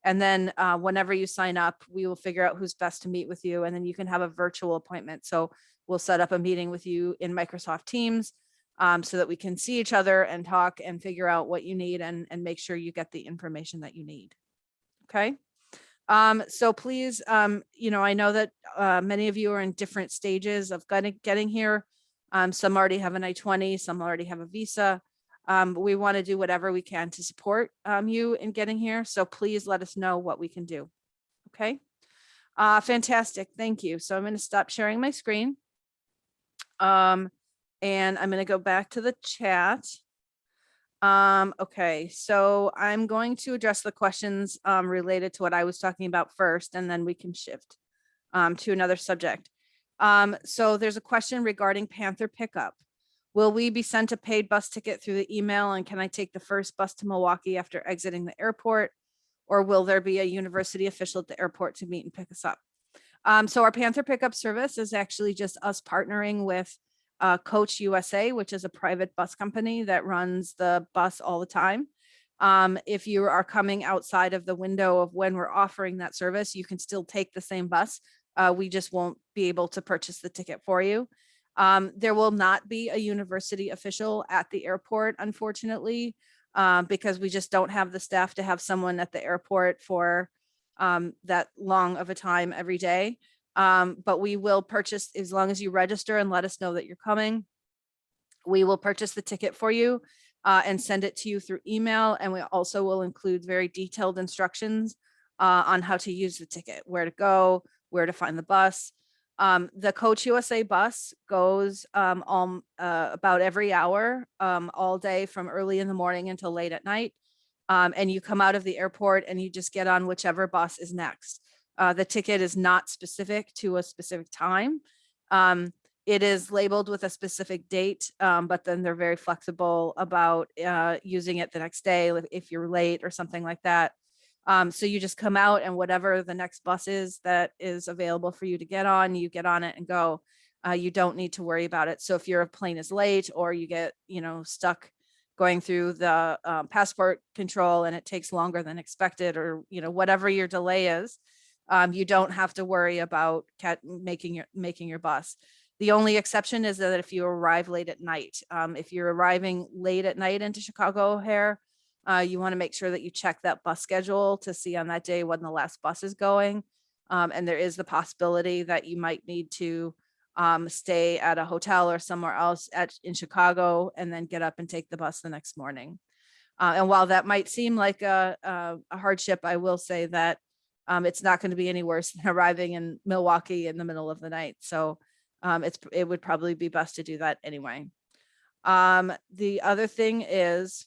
And then uh, whenever you sign up, we will figure out who's best to meet with you. And then you can have a virtual appointment. So we'll set up a meeting with you in Microsoft Teams um, so that we can see each other and talk and figure out what you need and, and make sure you get the information that you need. Okay. Um, so please, um, you know, I know that uh, many of you are in different stages of getting, here. Um, some already have an I-20, some already have a visa. Um, we want to do whatever we can to support um, you in getting here. So please let us know what we can do. Okay. Uh, fantastic. Thank you. So I'm going to stop sharing my screen. Um, and I'm going to go back to the chat. Um, okay, so I'm going to address the questions um, related to what I was talking about first, and then we can shift um, to another subject. Um, so there's a question regarding Panther pickup. Will we be sent a paid bus ticket through the email and can I take the first bus to Milwaukee after exiting the airport? Or will there be a university official at the airport to meet and pick us up? Um, so our Panther pickup service is actually just us partnering with uh, Coach USA, which is a private bus company that runs the bus all the time. Um, if you are coming outside of the window of when we're offering that service, you can still take the same bus. Uh, we just won't be able to purchase the ticket for you. Um, there will not be a university official at the airport, unfortunately, um, because we just don't have the staff to have someone at the airport for um, that long of a time every day. Um, but we will purchase as long as you register and let us know that you're coming. We will purchase the ticket for you uh, and send it to you through email. And we also will include very detailed instructions uh, on how to use the ticket, where to go, where to find the bus. Um, the Coach USA bus goes um, um, uh, about every hour, um, all day from early in the morning until late at night. Um, and you come out of the airport and you just get on whichever bus is next. Uh, the ticket is not specific to a specific time. Um, it is labeled with a specific date, but then they're very flexible about uh, using it the next day if you're late or something like that. Um, so you just come out and whatever the next bus is that is available for you to get on, you get on it and go. Uh, you don't need to worry about it. So if your plane is late or you get, you know, stuck going through the um, passport control and it takes longer than expected or, you know, whatever your delay is, um, you don't have to worry about making your, making your bus. The only exception is that if you arrive late at night, um, if you're arriving late at night into Chicago O'Hare, uh, you want to make sure that you check that bus schedule to see on that day when the last bus is going. Um, and there is the possibility that you might need to um, stay at a hotel or somewhere else at in Chicago and then get up and take the bus the next morning. Uh, and while that might seem like a, a, a hardship, I will say that um, it's not going to be any worse than arriving in Milwaukee in the middle of the night. So um, it's it would probably be best to do that anyway. Um, the other thing is,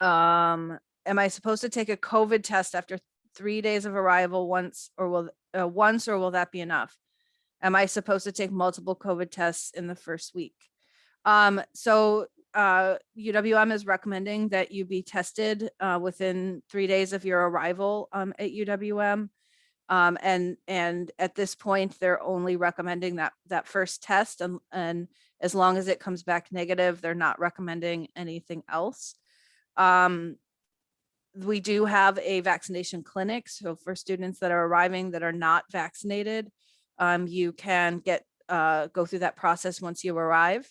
um, am I supposed to take a COVID test after three days of arrival once or will uh, once or will that be enough? Am I supposed to take multiple COVID tests in the first week? Um, so uh, UWM is recommending that you be tested uh, within three days of your arrival um, at UWM. Um, and and at this point, they're only recommending that that first test, and and as long as it comes back negative, they're not recommending anything else. Um, we do have a vaccination clinic, so for students that are arriving that are not vaccinated, um, you can get uh, go through that process once you arrive.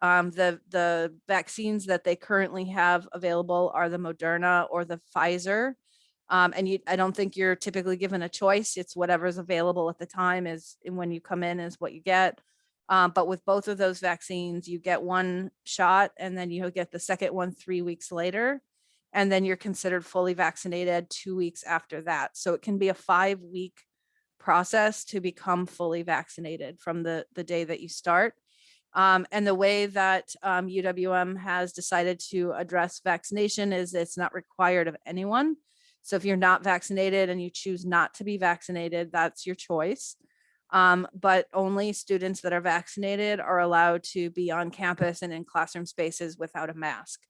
Um, the the vaccines that they currently have available are the Moderna or the Pfizer. Um, and you, I don't think you're typically given a choice. It's whatever's available at the time is when you come in is what you get. Um, but with both of those vaccines, you get one shot and then you get the second one three weeks later. And then you're considered fully vaccinated two weeks after that. So it can be a five week process to become fully vaccinated from the, the day that you start. Um, and the way that um, UWM has decided to address vaccination is it's not required of anyone. So if you're not vaccinated and you choose not to be vaccinated, that's your choice. Um, but only students that are vaccinated are allowed to be on campus and in classroom spaces without a mask.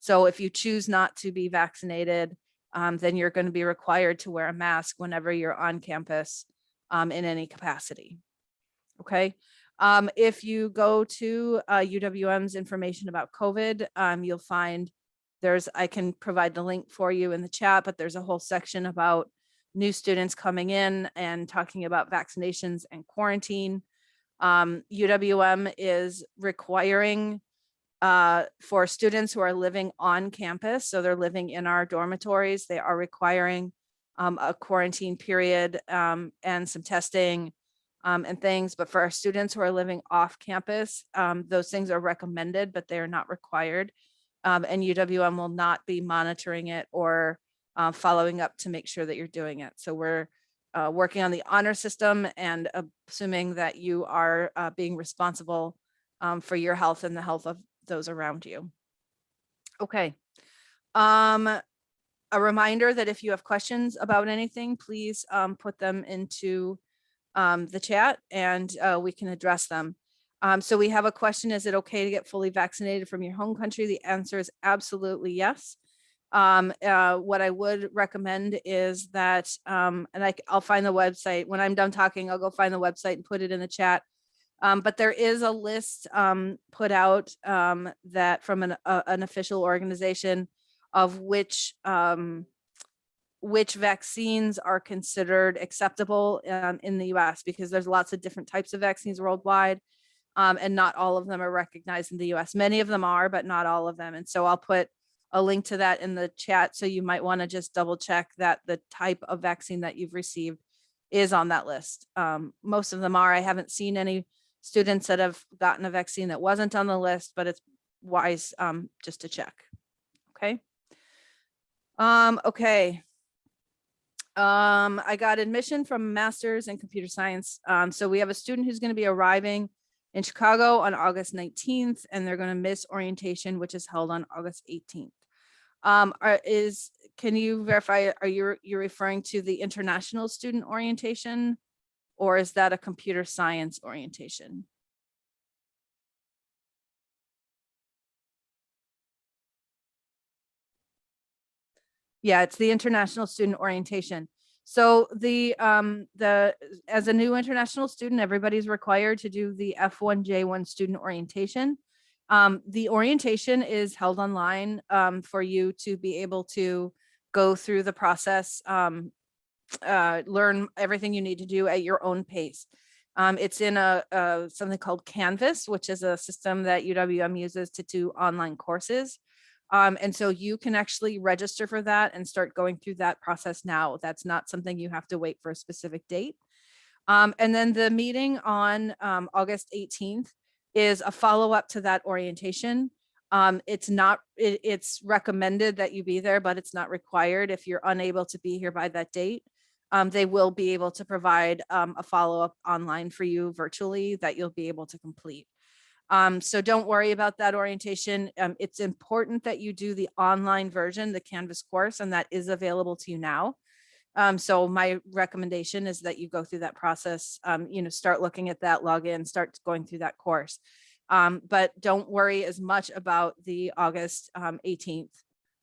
So if you choose not to be vaccinated, um, then you're going to be required to wear a mask whenever you're on campus um, in any capacity. Okay. Um, if you go to uh, UWM's information about COVID, um, you'll find there's, I can provide the link for you in the chat, but there's a whole section about new students coming in and talking about vaccinations and quarantine. Um, UWM is requiring uh, for students who are living on campus, so they're living in our dormitories, they are requiring um, a quarantine period um, and some testing um, and things. But for our students who are living off campus, um, those things are recommended, but they are not required. Um, and UWM will not be monitoring it or uh, following up to make sure that you're doing it. So we're uh, working on the honor system and assuming that you are uh, being responsible um, for your health and the health of those around you. Okay. Um, a reminder that if you have questions about anything, please um, put them into um, the chat and uh, we can address them. Um, so we have a question, is it okay to get fully vaccinated from your home country? The answer is absolutely yes. Um, uh, what I would recommend is that, um, and I, will find the website, when I'm done talking, I'll go find the website and put it in the chat. Um, but there is a list um, put out um, that from an, uh, an official organization of which um, which vaccines are considered acceptable in the US because there's lots of different types of vaccines worldwide um, and not all of them are recognized in the US. Many of them are, but not all of them. And so I'll put a link to that in the chat. So you might wanna just double check that the type of vaccine that you've received is on that list. Um, most of them are. I haven't seen any students that have gotten a vaccine that wasn't on the list, but it's wise um, just to check. Okay. Um, okay. Um, I got admission from master's in computer science. Um, so we have a student who's going to be arriving in Chicago on August 19th, and they're going to miss orientation, which is held on August 18th. Um, are, is can you verify? Are you you're referring to the international student orientation, or is that a computer science orientation? Yeah, it's the International Student Orientation. So the, um, the, as a new international student, everybody's required to do the F1J1 Student Orientation. Um, the orientation is held online, um, for you to be able to go through the process, um, uh, learn everything you need to do at your own pace. Um, it's in a, uh, something called Canvas, which is a system that UWM uses to do online courses. Um, and so you can actually register for that and start going through that process now. That's not something you have to wait for a specific date. Um, and then the meeting on August 18th is a follow up to that orientation. Um, it's not, it- it's recommended that you be there, but it's not required if you're unable to be here by that date. Um, they will be able to provide um, a follow up online for you virtually that you'll be able to complete. Um, so don't worry about that orientation. Um, it's important that you do the online version, the Canvas course, and that is available to you now. Um, so my recommendation is that you go through that process, um, you know, start looking at that login, start going through that course. Um, but don't worry as much about the August um, 18th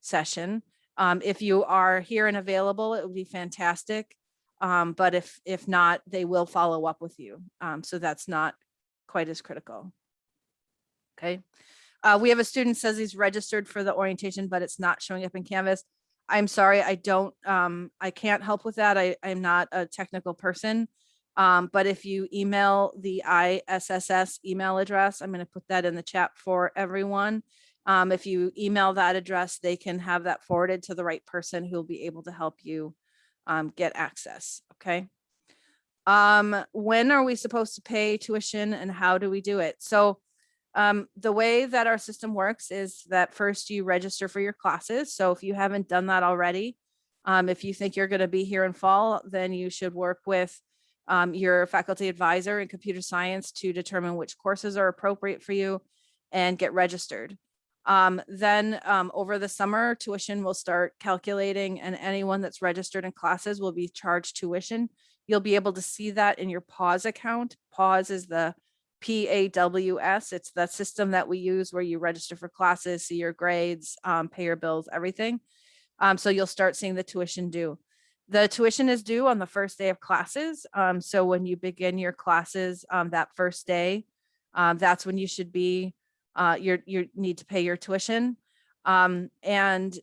session. Um, if you are here and available, it would be fantastic. Um, but if, if not, they will follow up with you. Um, so that's not quite as critical. Okay. Uh, we have a student says he's registered for the orientation, but it's not showing up in Canvas. I'm sorry, I don't, um, I can't help with that. I, I'm not a technical person. Um, but if you email the ISSS email address, I'm going to put that in the chat for everyone. Um, if you email that address, they can have that forwarded to the right person who'll be able to help you um, get access. Okay. Um, when are we supposed to pay tuition and how do we do it? So um, the way that our system works is that first you register for your classes. So if you haven't done that already, um, if you think you're going to be here in fall, then you should work with um, your faculty advisor in computer science to determine which courses are appropriate for you and get registered. Um, then um, over the summer, tuition will start calculating and anyone that's registered in classes will be charged tuition. You'll be able to see that in your PAWS account. PAWS is the PAWS. It's the system that we use where you register for classes, see your grades, um, pay your bills, everything. Um, so you'll start seeing the tuition due. The tuition is due on the first day of classes. Um, so when you begin your classes um, that first day, um, that's when you should be, uh, you're, you need to pay your tuition. Um, and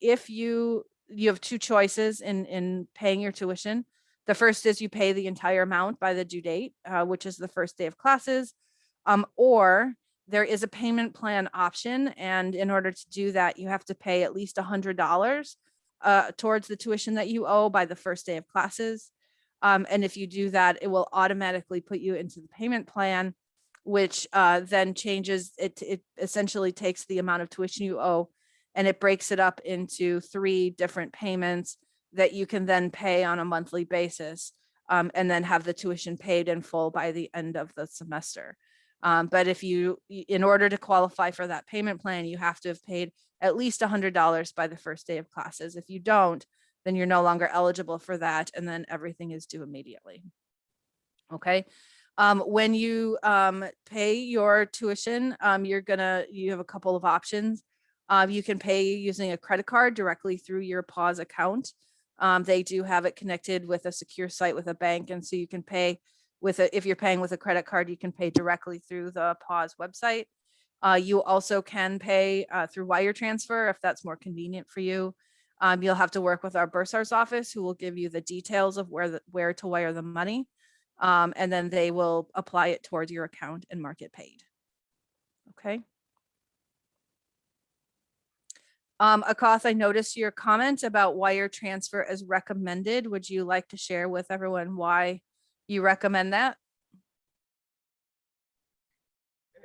if you, you have two choices in, in paying your tuition. The first is you pay the entire amount by the due date, uh, which is the first day of classes. Um, or there is a payment plan option. And in order to do that, you have to pay at least $100 uh, towards the tuition that you owe by the first day of classes. Um, and if you do that, it will automatically put you into the payment plan, which uh, then changes, it, it essentially takes the amount of tuition you owe and it breaks it up into three different payments that you can then pay on a monthly basis um, and then have the tuition paid in full by the end of the semester. Um, but if you, in order to qualify for that payment plan, you have to have paid at least $100 by the first day of classes. If you don't, then you're no longer eligible for that and then everything is due immediately. Okay. Um, when you um, pay your tuition, um, you're gonna, you have a couple of options. Um, you can pay using a credit card directly through your PAWS account. Um, they do have it connected with a secure site with a bank. And so you can pay with a, if you're paying with a credit card, you can pay directly through the PAWS website. Uh, you also can pay uh, through wire transfer if that's more convenient for you. Um, you'll have to work with our bursar's office who will give you the details of where the, where to wire the money. Um, and then they will apply it towards your account and mark it paid. Okay. Um, Akath, I noticed your comment about wire transfer as recommended. Would you like to share with everyone why you recommend that?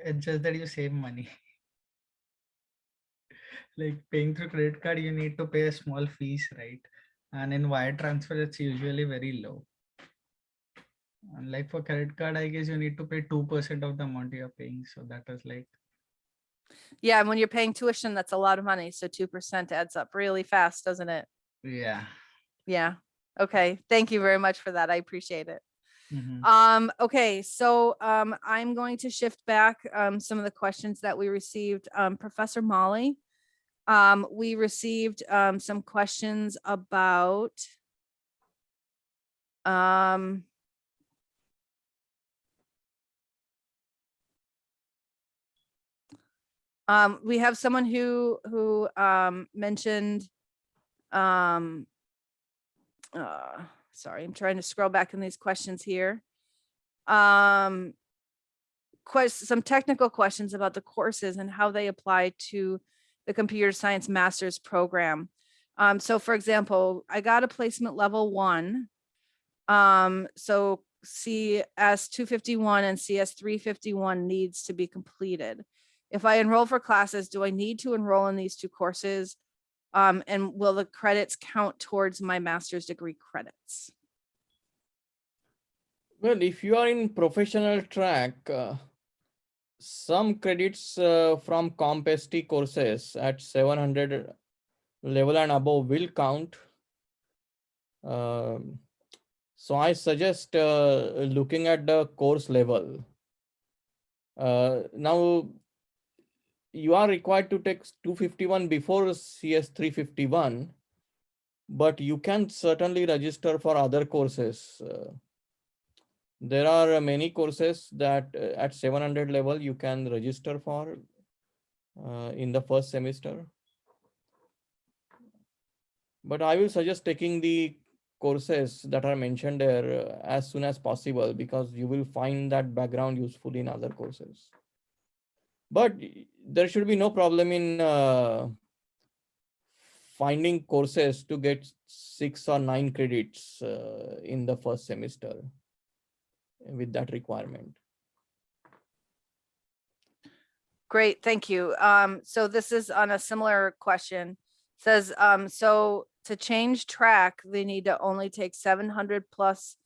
It's just that you save money. Like paying through credit card, you need to pay a small fees, right? And in wire transfer, it's usually very low. And like for credit card, I guess you need to pay two percent of the amount you're paying. So that is like, Yeah, and when you're paying tuition, that's a lot of money. So 2% adds up really fast, doesn't it? yeah. Yeah. Okay. Thank you very much for that. I appreciate it. mhm. Um, okay, so um, I'm going to shift back um, some of the questions that we received. Um, Professor Mali, Um, we received, um, some questions about um, um, we have someone who, who, um, mentioned, um, uh, sorry, I'm trying to scroll back in these questions here. Um, quest, some technical questions about the courses and how they apply to the computer science master's program. Um, so for example, I got a placement level one. Um, so CS two fifty-one and CS three fifty-one needs to be completed. If I enroll for classes, do I need to enroll in these two courses? Um, and will the credits count towards my master's degree credits? Well, if you are in professional track, uh, some credits uh, from CompST courses at 700 level and above will count. Um, so I suggest uh, looking at the course level. Uh, now, you are required to take 251 before CS 351, but you can certainly register for other courses. Uh, there are uh, many courses that uh, at 700 level you can register for uh, in the first semester. But I will suggest taking the courses that are mentioned there uh, as soon as possible because you will find that background useful in other courses. But there should be no problem in uh, finding courses to get six or nine credits uh, in the first semester with that requirement. Great, thank you. Um, so this is on a similar question. Says, um, so to change track, they need to only take seven hundred plus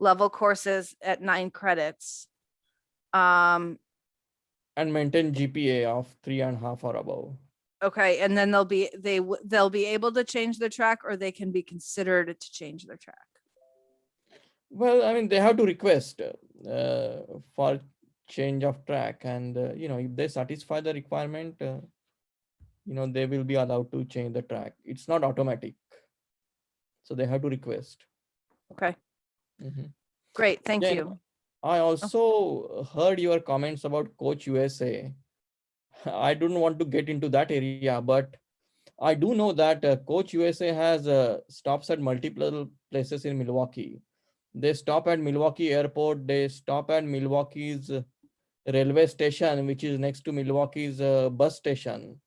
level courses at nine credits. Um, And maintain GPA of three and a half or above. okay, and then they'll be, they, they'll be able to change their track or they can be considered to change their track. Well, I mean, they have to request uh, for change of track and, uh, you know, if they satisfy the requirement, uh, you know, they will be allowed to change the track. It's not automatic. So they have to request. Okay, Mhm. great, thank you. I also heard your comments about Coach USA. I don't want to get into that area, but I do know that uh, Coach USA has uh, stops at multiple places in Milwaukee. They stop at Milwaukee Airport. They stop at Milwaukee's railway station, which is next to Milwaukee's uh, bus station.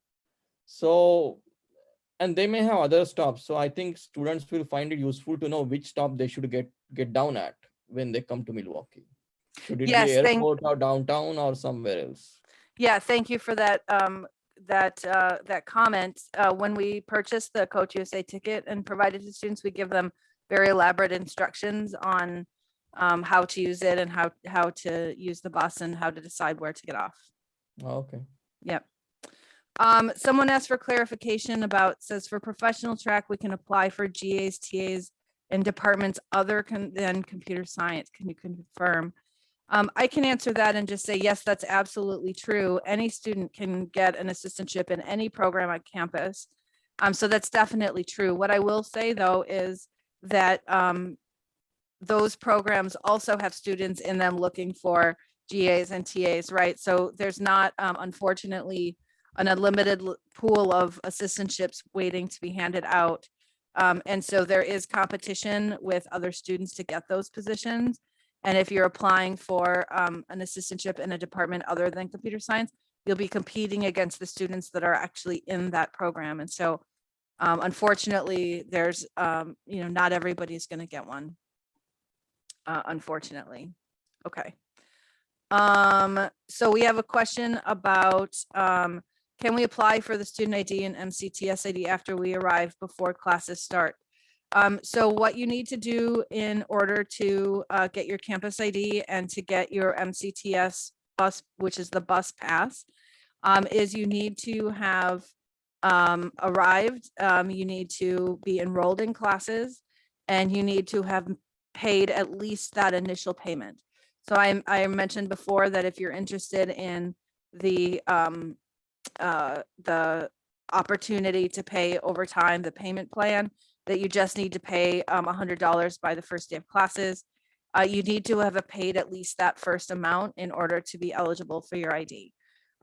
So, and they may have other stops. So I think students will find it useful to know which stop they should get get down at when they come to Milwaukee. Should it Yes, be airport or downtown or somewhere else? Yeah, thank you for that, um, that, uh, that comment. Uh, when we purchase the Coach USA ticket and provided to students, we give them very elaborate instructions on um, how to use it and how, how to use the bus and how to decide where to get off. Oh, Okay. Yep. Um, someone asked for clarification about, says for professional track, we can apply for GAs, TAs and departments other than computer science. Can you confirm? Um, I can answer that and just say, yes, that's absolutely true. Any student can get an assistantship in any program on campus. Um, so that's definitely true. What I will say though is that, um, those programs also have students in them looking for GAs and TAs, right? So there's not, um, unfortunately, an unlimited pool of assistantships waiting to be handed out. Um, and so there is competition with other students to get those positions. And if you're applying for, um, an assistantship in a department other than computer science, you'll be competing against the students that are actually in that program. And so, um, unfortunately, there's, um, you know, not everybody's gonna get one uh, unfortunately. Okay. Um, so we have a question about, um, can we apply for the student ID and MCTS ID after we arrive before classes start? Um, so what you need to do in order to, uh, get your campus ID and to get your MCTS bus, which is the bus pass, um, is you need to have, um, arrived, um, you need to be enrolled in classes, and you need to have paid at least that initial payment. So I, I mentioned before that if you're interested in the, um, uh, the opportunity to pay over time, the payment plan, that you just need to pay um, $100 by the first day of classes. Uh, You need to have paid at least that first amount in order to be eligible for your ID.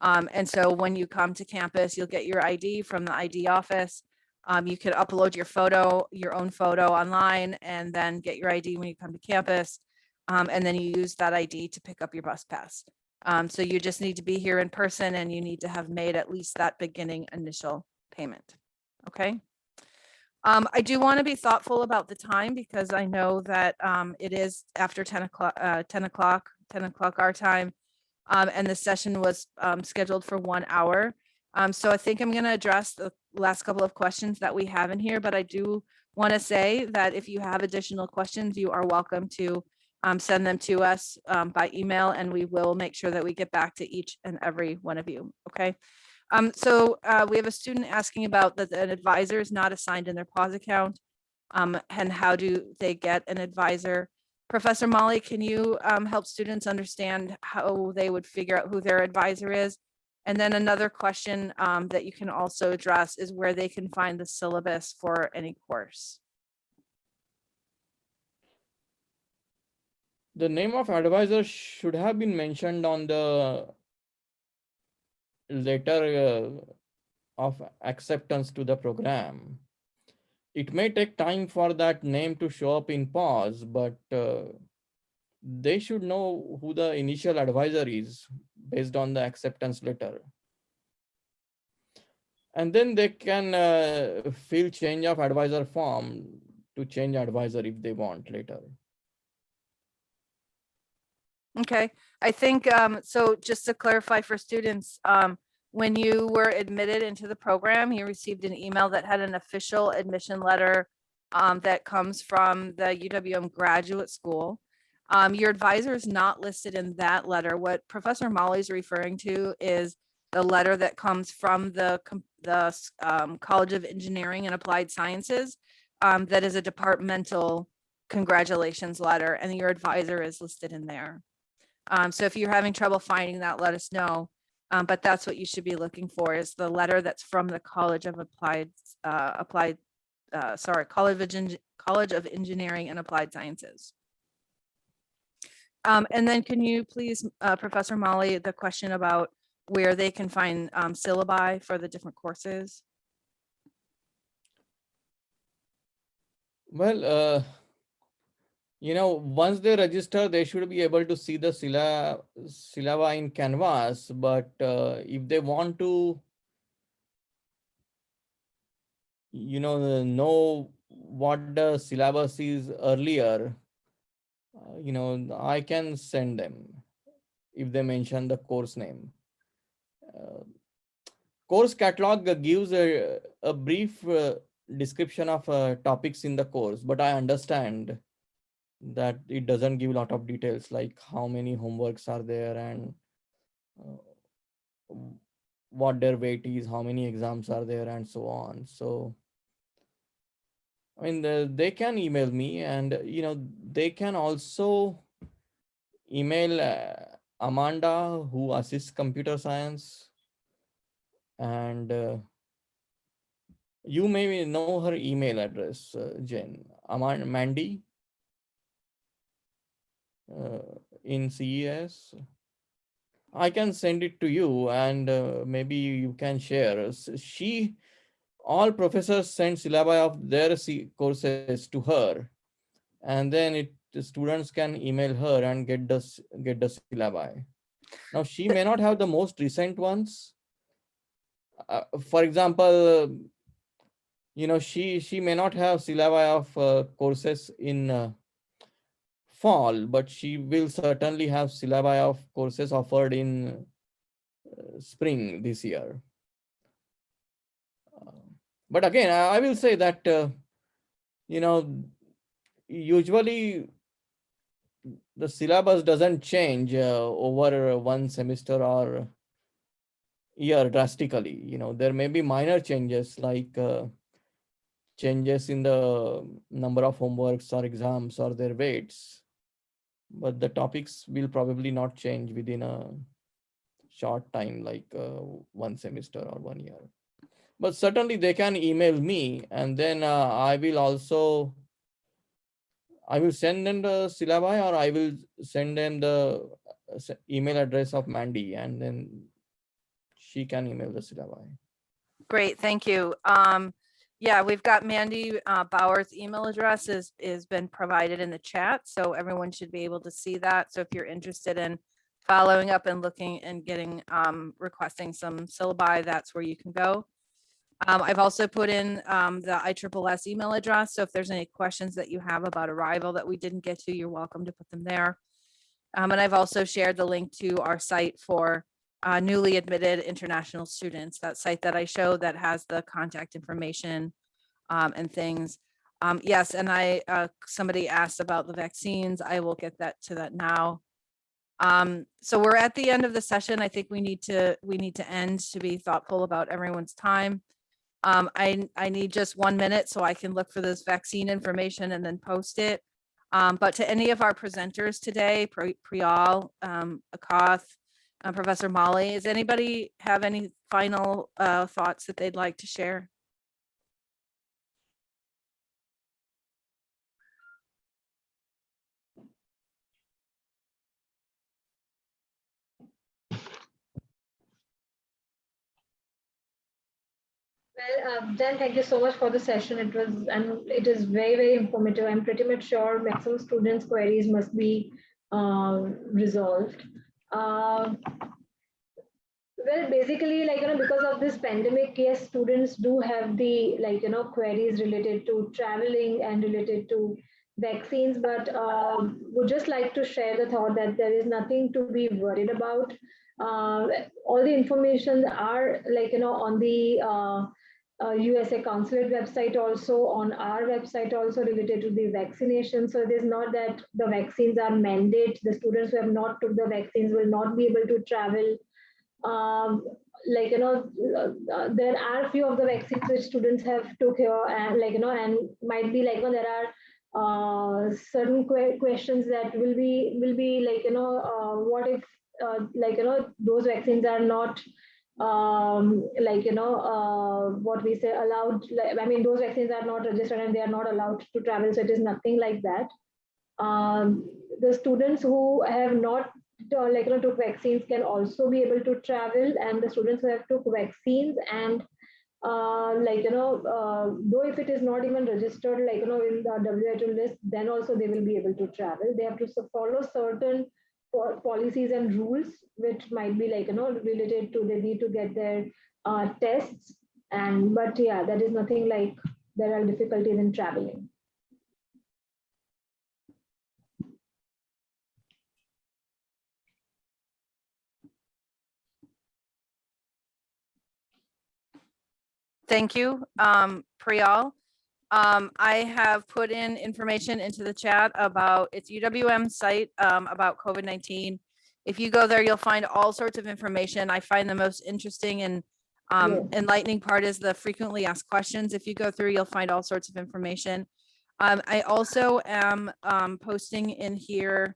Um, And so when you come to campus, you'll get your ID from the ID office. Um, You can upload your photo, your own photo online, and then get your ID when you come to campus. Um, And then you use that ID to pick up your bus pass. Um, so you just need to be here in person and you need to have made at least that beginning initial payment. Okay? Um, I do want to be thoughtful about the time because I know that, um, it is after ten o'clock, uh, ten o'clock, ten o'clock our time. Um, and the session was, um, scheduled for one hour. Um, so I think I'm going to address the last couple of questions that we have in here, but I do want to say that if you have additional questions, you are welcome to um, send them to us by email and we will make sure that we get back to each and every one of you. Okay. Um, so uh, we have a student asking about that an advisor is not assigned in their PAWS account. Um, and how do they get an advisor? Professor Mali, can you um, help students understand how they would figure out who their advisor is? And then another question um, that you can also address is where they can find the syllabus for any course. The name of advisor should have been mentioned on the letter uh, of acceptance to the program. It may take time for that name to show up in PAWS, but uh, they should know who the initial advisor is based on the acceptance letter. And then they can uh, fill change of advisor form to change advisor if they want later. Okay, I think, um, so just to clarify for students, um, when you were admitted into the program, you received an email that had an official admission letter um, that comes from the UWM Graduate School. Um, your advisor is not listed in that letter. What Professor Mali is referring to is the letter that comes from the, the um, College of Engineering and Applied Sciences. um, that is a departmental congratulations letter and your advisor is listed in there. Um, so if you're having trouble finding that, let us know. Um, but that's what you should be looking for is the letter that's from the College of Applied, uh, Applied, uh, sorry, College of, Eng- College of Engineering and Applied Sciences. Um, and then can you please, uh, Professor Mali, the question about where they can find, um, syllabi for the different courses? Well, uh, you know, once they register, they should be able to see the sylla- syllaba in Canvas, but uh, if they want to, you know, know what the syllabus is earlier, uh, you know, I can send them if they mention the course name. Uh, Course catalog gives a, a brief uh, description of uh, topics in the course, but I understand that it doesn't give a lot of details like how many homeworks are there and uh, what their weight is, how many exams are there, and so on. So, I mean, the, they can email me, and you know, they can also email uh, Amanda, who assists computer science, and uh, you may know her email address, uh, Jen. Amanda Mandy in CES. I can send it to you and uh, maybe you can share. She, all professors send syllabi of their C courses to her. And then it, the students can email her and get the, get the syllabi. Now, she may not have the most recent ones. Uh, for example, you know, she, she may not have syllabi of uh, courses in uh, fall, but she will certainly have syllabi of courses offered in uh, spring this year. Uh, But again, I will say that, uh, you know, usually the syllabus doesn't change uh, over one semester or year drastically. You know, there may be minor changes like uh, changes in the number of homeworks or exams or their weights but the topics will probably not change within a short time like uh, one semester or one year But certainly they can email me and then uh, I will also I will send them the syllabi or I will send them the uh, email address of Mandy and then she can email the syllabi. Great, thank you. Um, yeah, we've got Mandy uh, Bauer's email address is, is been provided in the chat, so everyone should be able to see that. So if you're interested in following up and looking and getting, um, requesting some syllabi, that's where you can go. Um, I've also put in, um, the ISSS email address, so if there's any questions that you have about arrival that we didn't get to, you're welcome to put them there. Um, and I've also shared the link to our site for uh, newly admitted international students, that site that I showed that has the contact information um, and things. Um, yes, and I, uh, somebody asked about the vaccines. I will get that to that now. Um, so we're at the end of the session. I think we need to, we need to end to be thoughtful about everyone's time. Um, I, I need just one minute so I can look for this vaccine information and then post it. Um, but to any of our presenters today, Pri- Priyal, um, Akath, uh, Professor Mali, does anybody have any final uh, thoughts that they'd like to share? Well, uh, Dan, thank you so much for the session. It was, and it is very, very informative. I'm pretty much sure maximum students' queries must be um, resolved. Um, Well, basically, like, you know, because of this pandemic, yes, students do have the, like, you know, queries related to traveling and related to vaccines, but um, would just like to share the thought that there is nothing to be worried about. Uh, all the information are like, you know, on the uh, USA consulate website also, on our website also related to the vaccination. So it is not that the vaccines are mandate. The students who have not took the vaccines will not be able to travel um, like you know uh, there are few of the vaccines which students have took here and like you know and might be like you know, there are uh, certain que- questions that will be will be like you know uh, what if uh, like you know those vaccines are not um like you know uh what we say allowed i mean those vaccines are not registered and they are not allowed to travel so it is nothing like that. Um the students who have not uh, like you know took vaccines can also be able to travel and the students who have took vaccines and uh, like you know uh, though if it is not even registered like you know in the WHO list then also they will be able to travel. They have to follow certain policies and rules which might be like you know related to they need to get their uh, tests. And but yeah that is nothing like there are difficulties in traveling. Thank you, um, Priyal. Um, I have put in information into the chat about its UWM site, um, about COVID-19. If you go there, you'll find all sorts of information. I find the most interesting and um, enlightening part is the frequently asked questions. If you go through, you'll find all sorts of information. Um, I also am, um, posting in here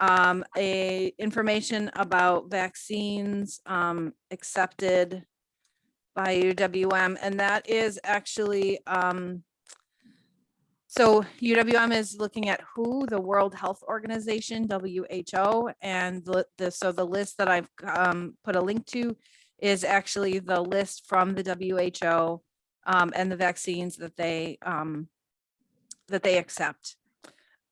um, a information about vaccines, um, accepted by UWM, and that is actually, um, so UWM is looking at WHO, the World Health Organization, WHO, and the, the, so the list that I've, um, put a link to is actually the list from the WHO, um, and the vaccines that they, um, that they accept.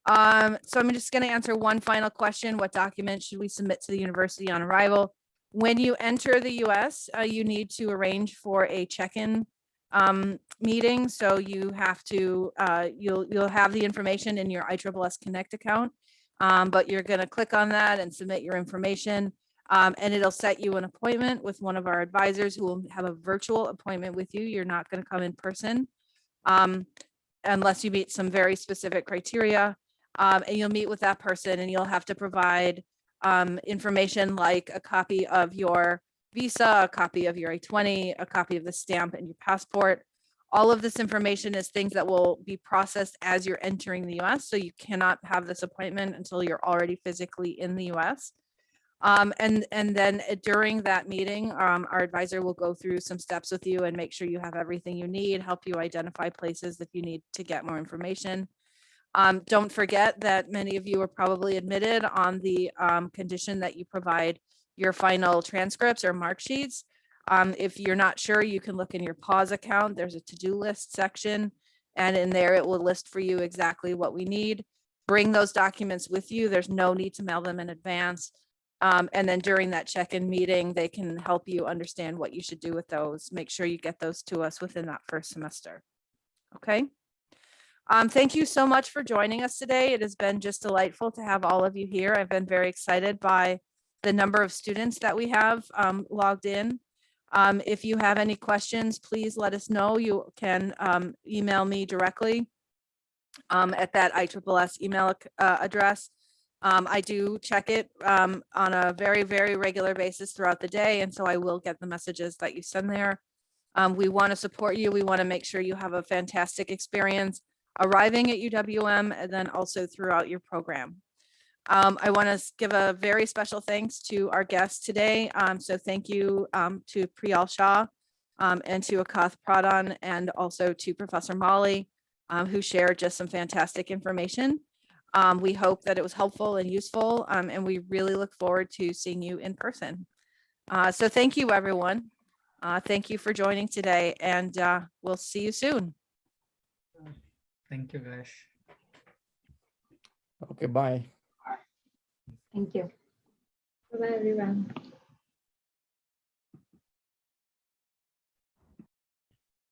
Um, so I'm just gonna answer one final question. What document should we submit to the university on arrival? When you enter the US, uh, you need to arrange for a check-in um, meeting. So you have to, uh, you'll, you'll have the information in your ISSS Connect account. Um, but you're gonna click on that and submit your information. Um, and it'll set you an appointment with one of our advisors who will have a virtual appointment with you. You're not gonna come in person. Um, unless you meet some very specific criteria. Um, and you'll meet with that person and you'll have to provide um, information like a copy of your visa, a copy of your I-20, a copy of the stamp and your passport. All of this information is things that will be processed as you're entering the US. So you cannot have this appointment until you're already physically in the US. Um, and, and then uh, during that meeting, um, our advisor will go through some steps with you and make sure you have everything you need, help you identify places if you need to get more information. Um, don't forget that many of you are probably admitted on the, um, condition that you provide your final transcripts or mark sheets. Um, if you're not sure, you can look in your PAWS account. There's a to-do list section. And in there, it will list for you exactly what we need. Bring those documents with you. There's no need to mail them in advance. Um, and then during that check-in meeting, they can help you understand what you should do with those. Make sure you get those to us within that first semester. Okay? Um, thank you so much for joining us today. It has been just delightful to have all of you here. I've been very excited by the number of students that we have um, logged in. Um, if you have any questions, please let us know. You can um, email me directly um, at that ISSS email uh, address. Um, I do check it um, on a very, very regular basis throughout the day, and so I will get the messages that you send there. Um, we want to support you. We want to make sure you have a fantastic experience arriving at UWM and then also throughout your program. Um, I want to give a very special thanks to our guests today. Um, so thank you um, to Priyal Shah um, and to Akath Pradhan and also to Professor Mali, um, who shared just some fantastic information. Um, we hope that it was helpful and useful, um, and we really look forward to seeing you in person. Uh, so thank you, everyone. Uh, thank you for joining today, and uh, we'll see you soon. Thank you, guys. Okay, bye. Thank you. Bye-bye, everyone.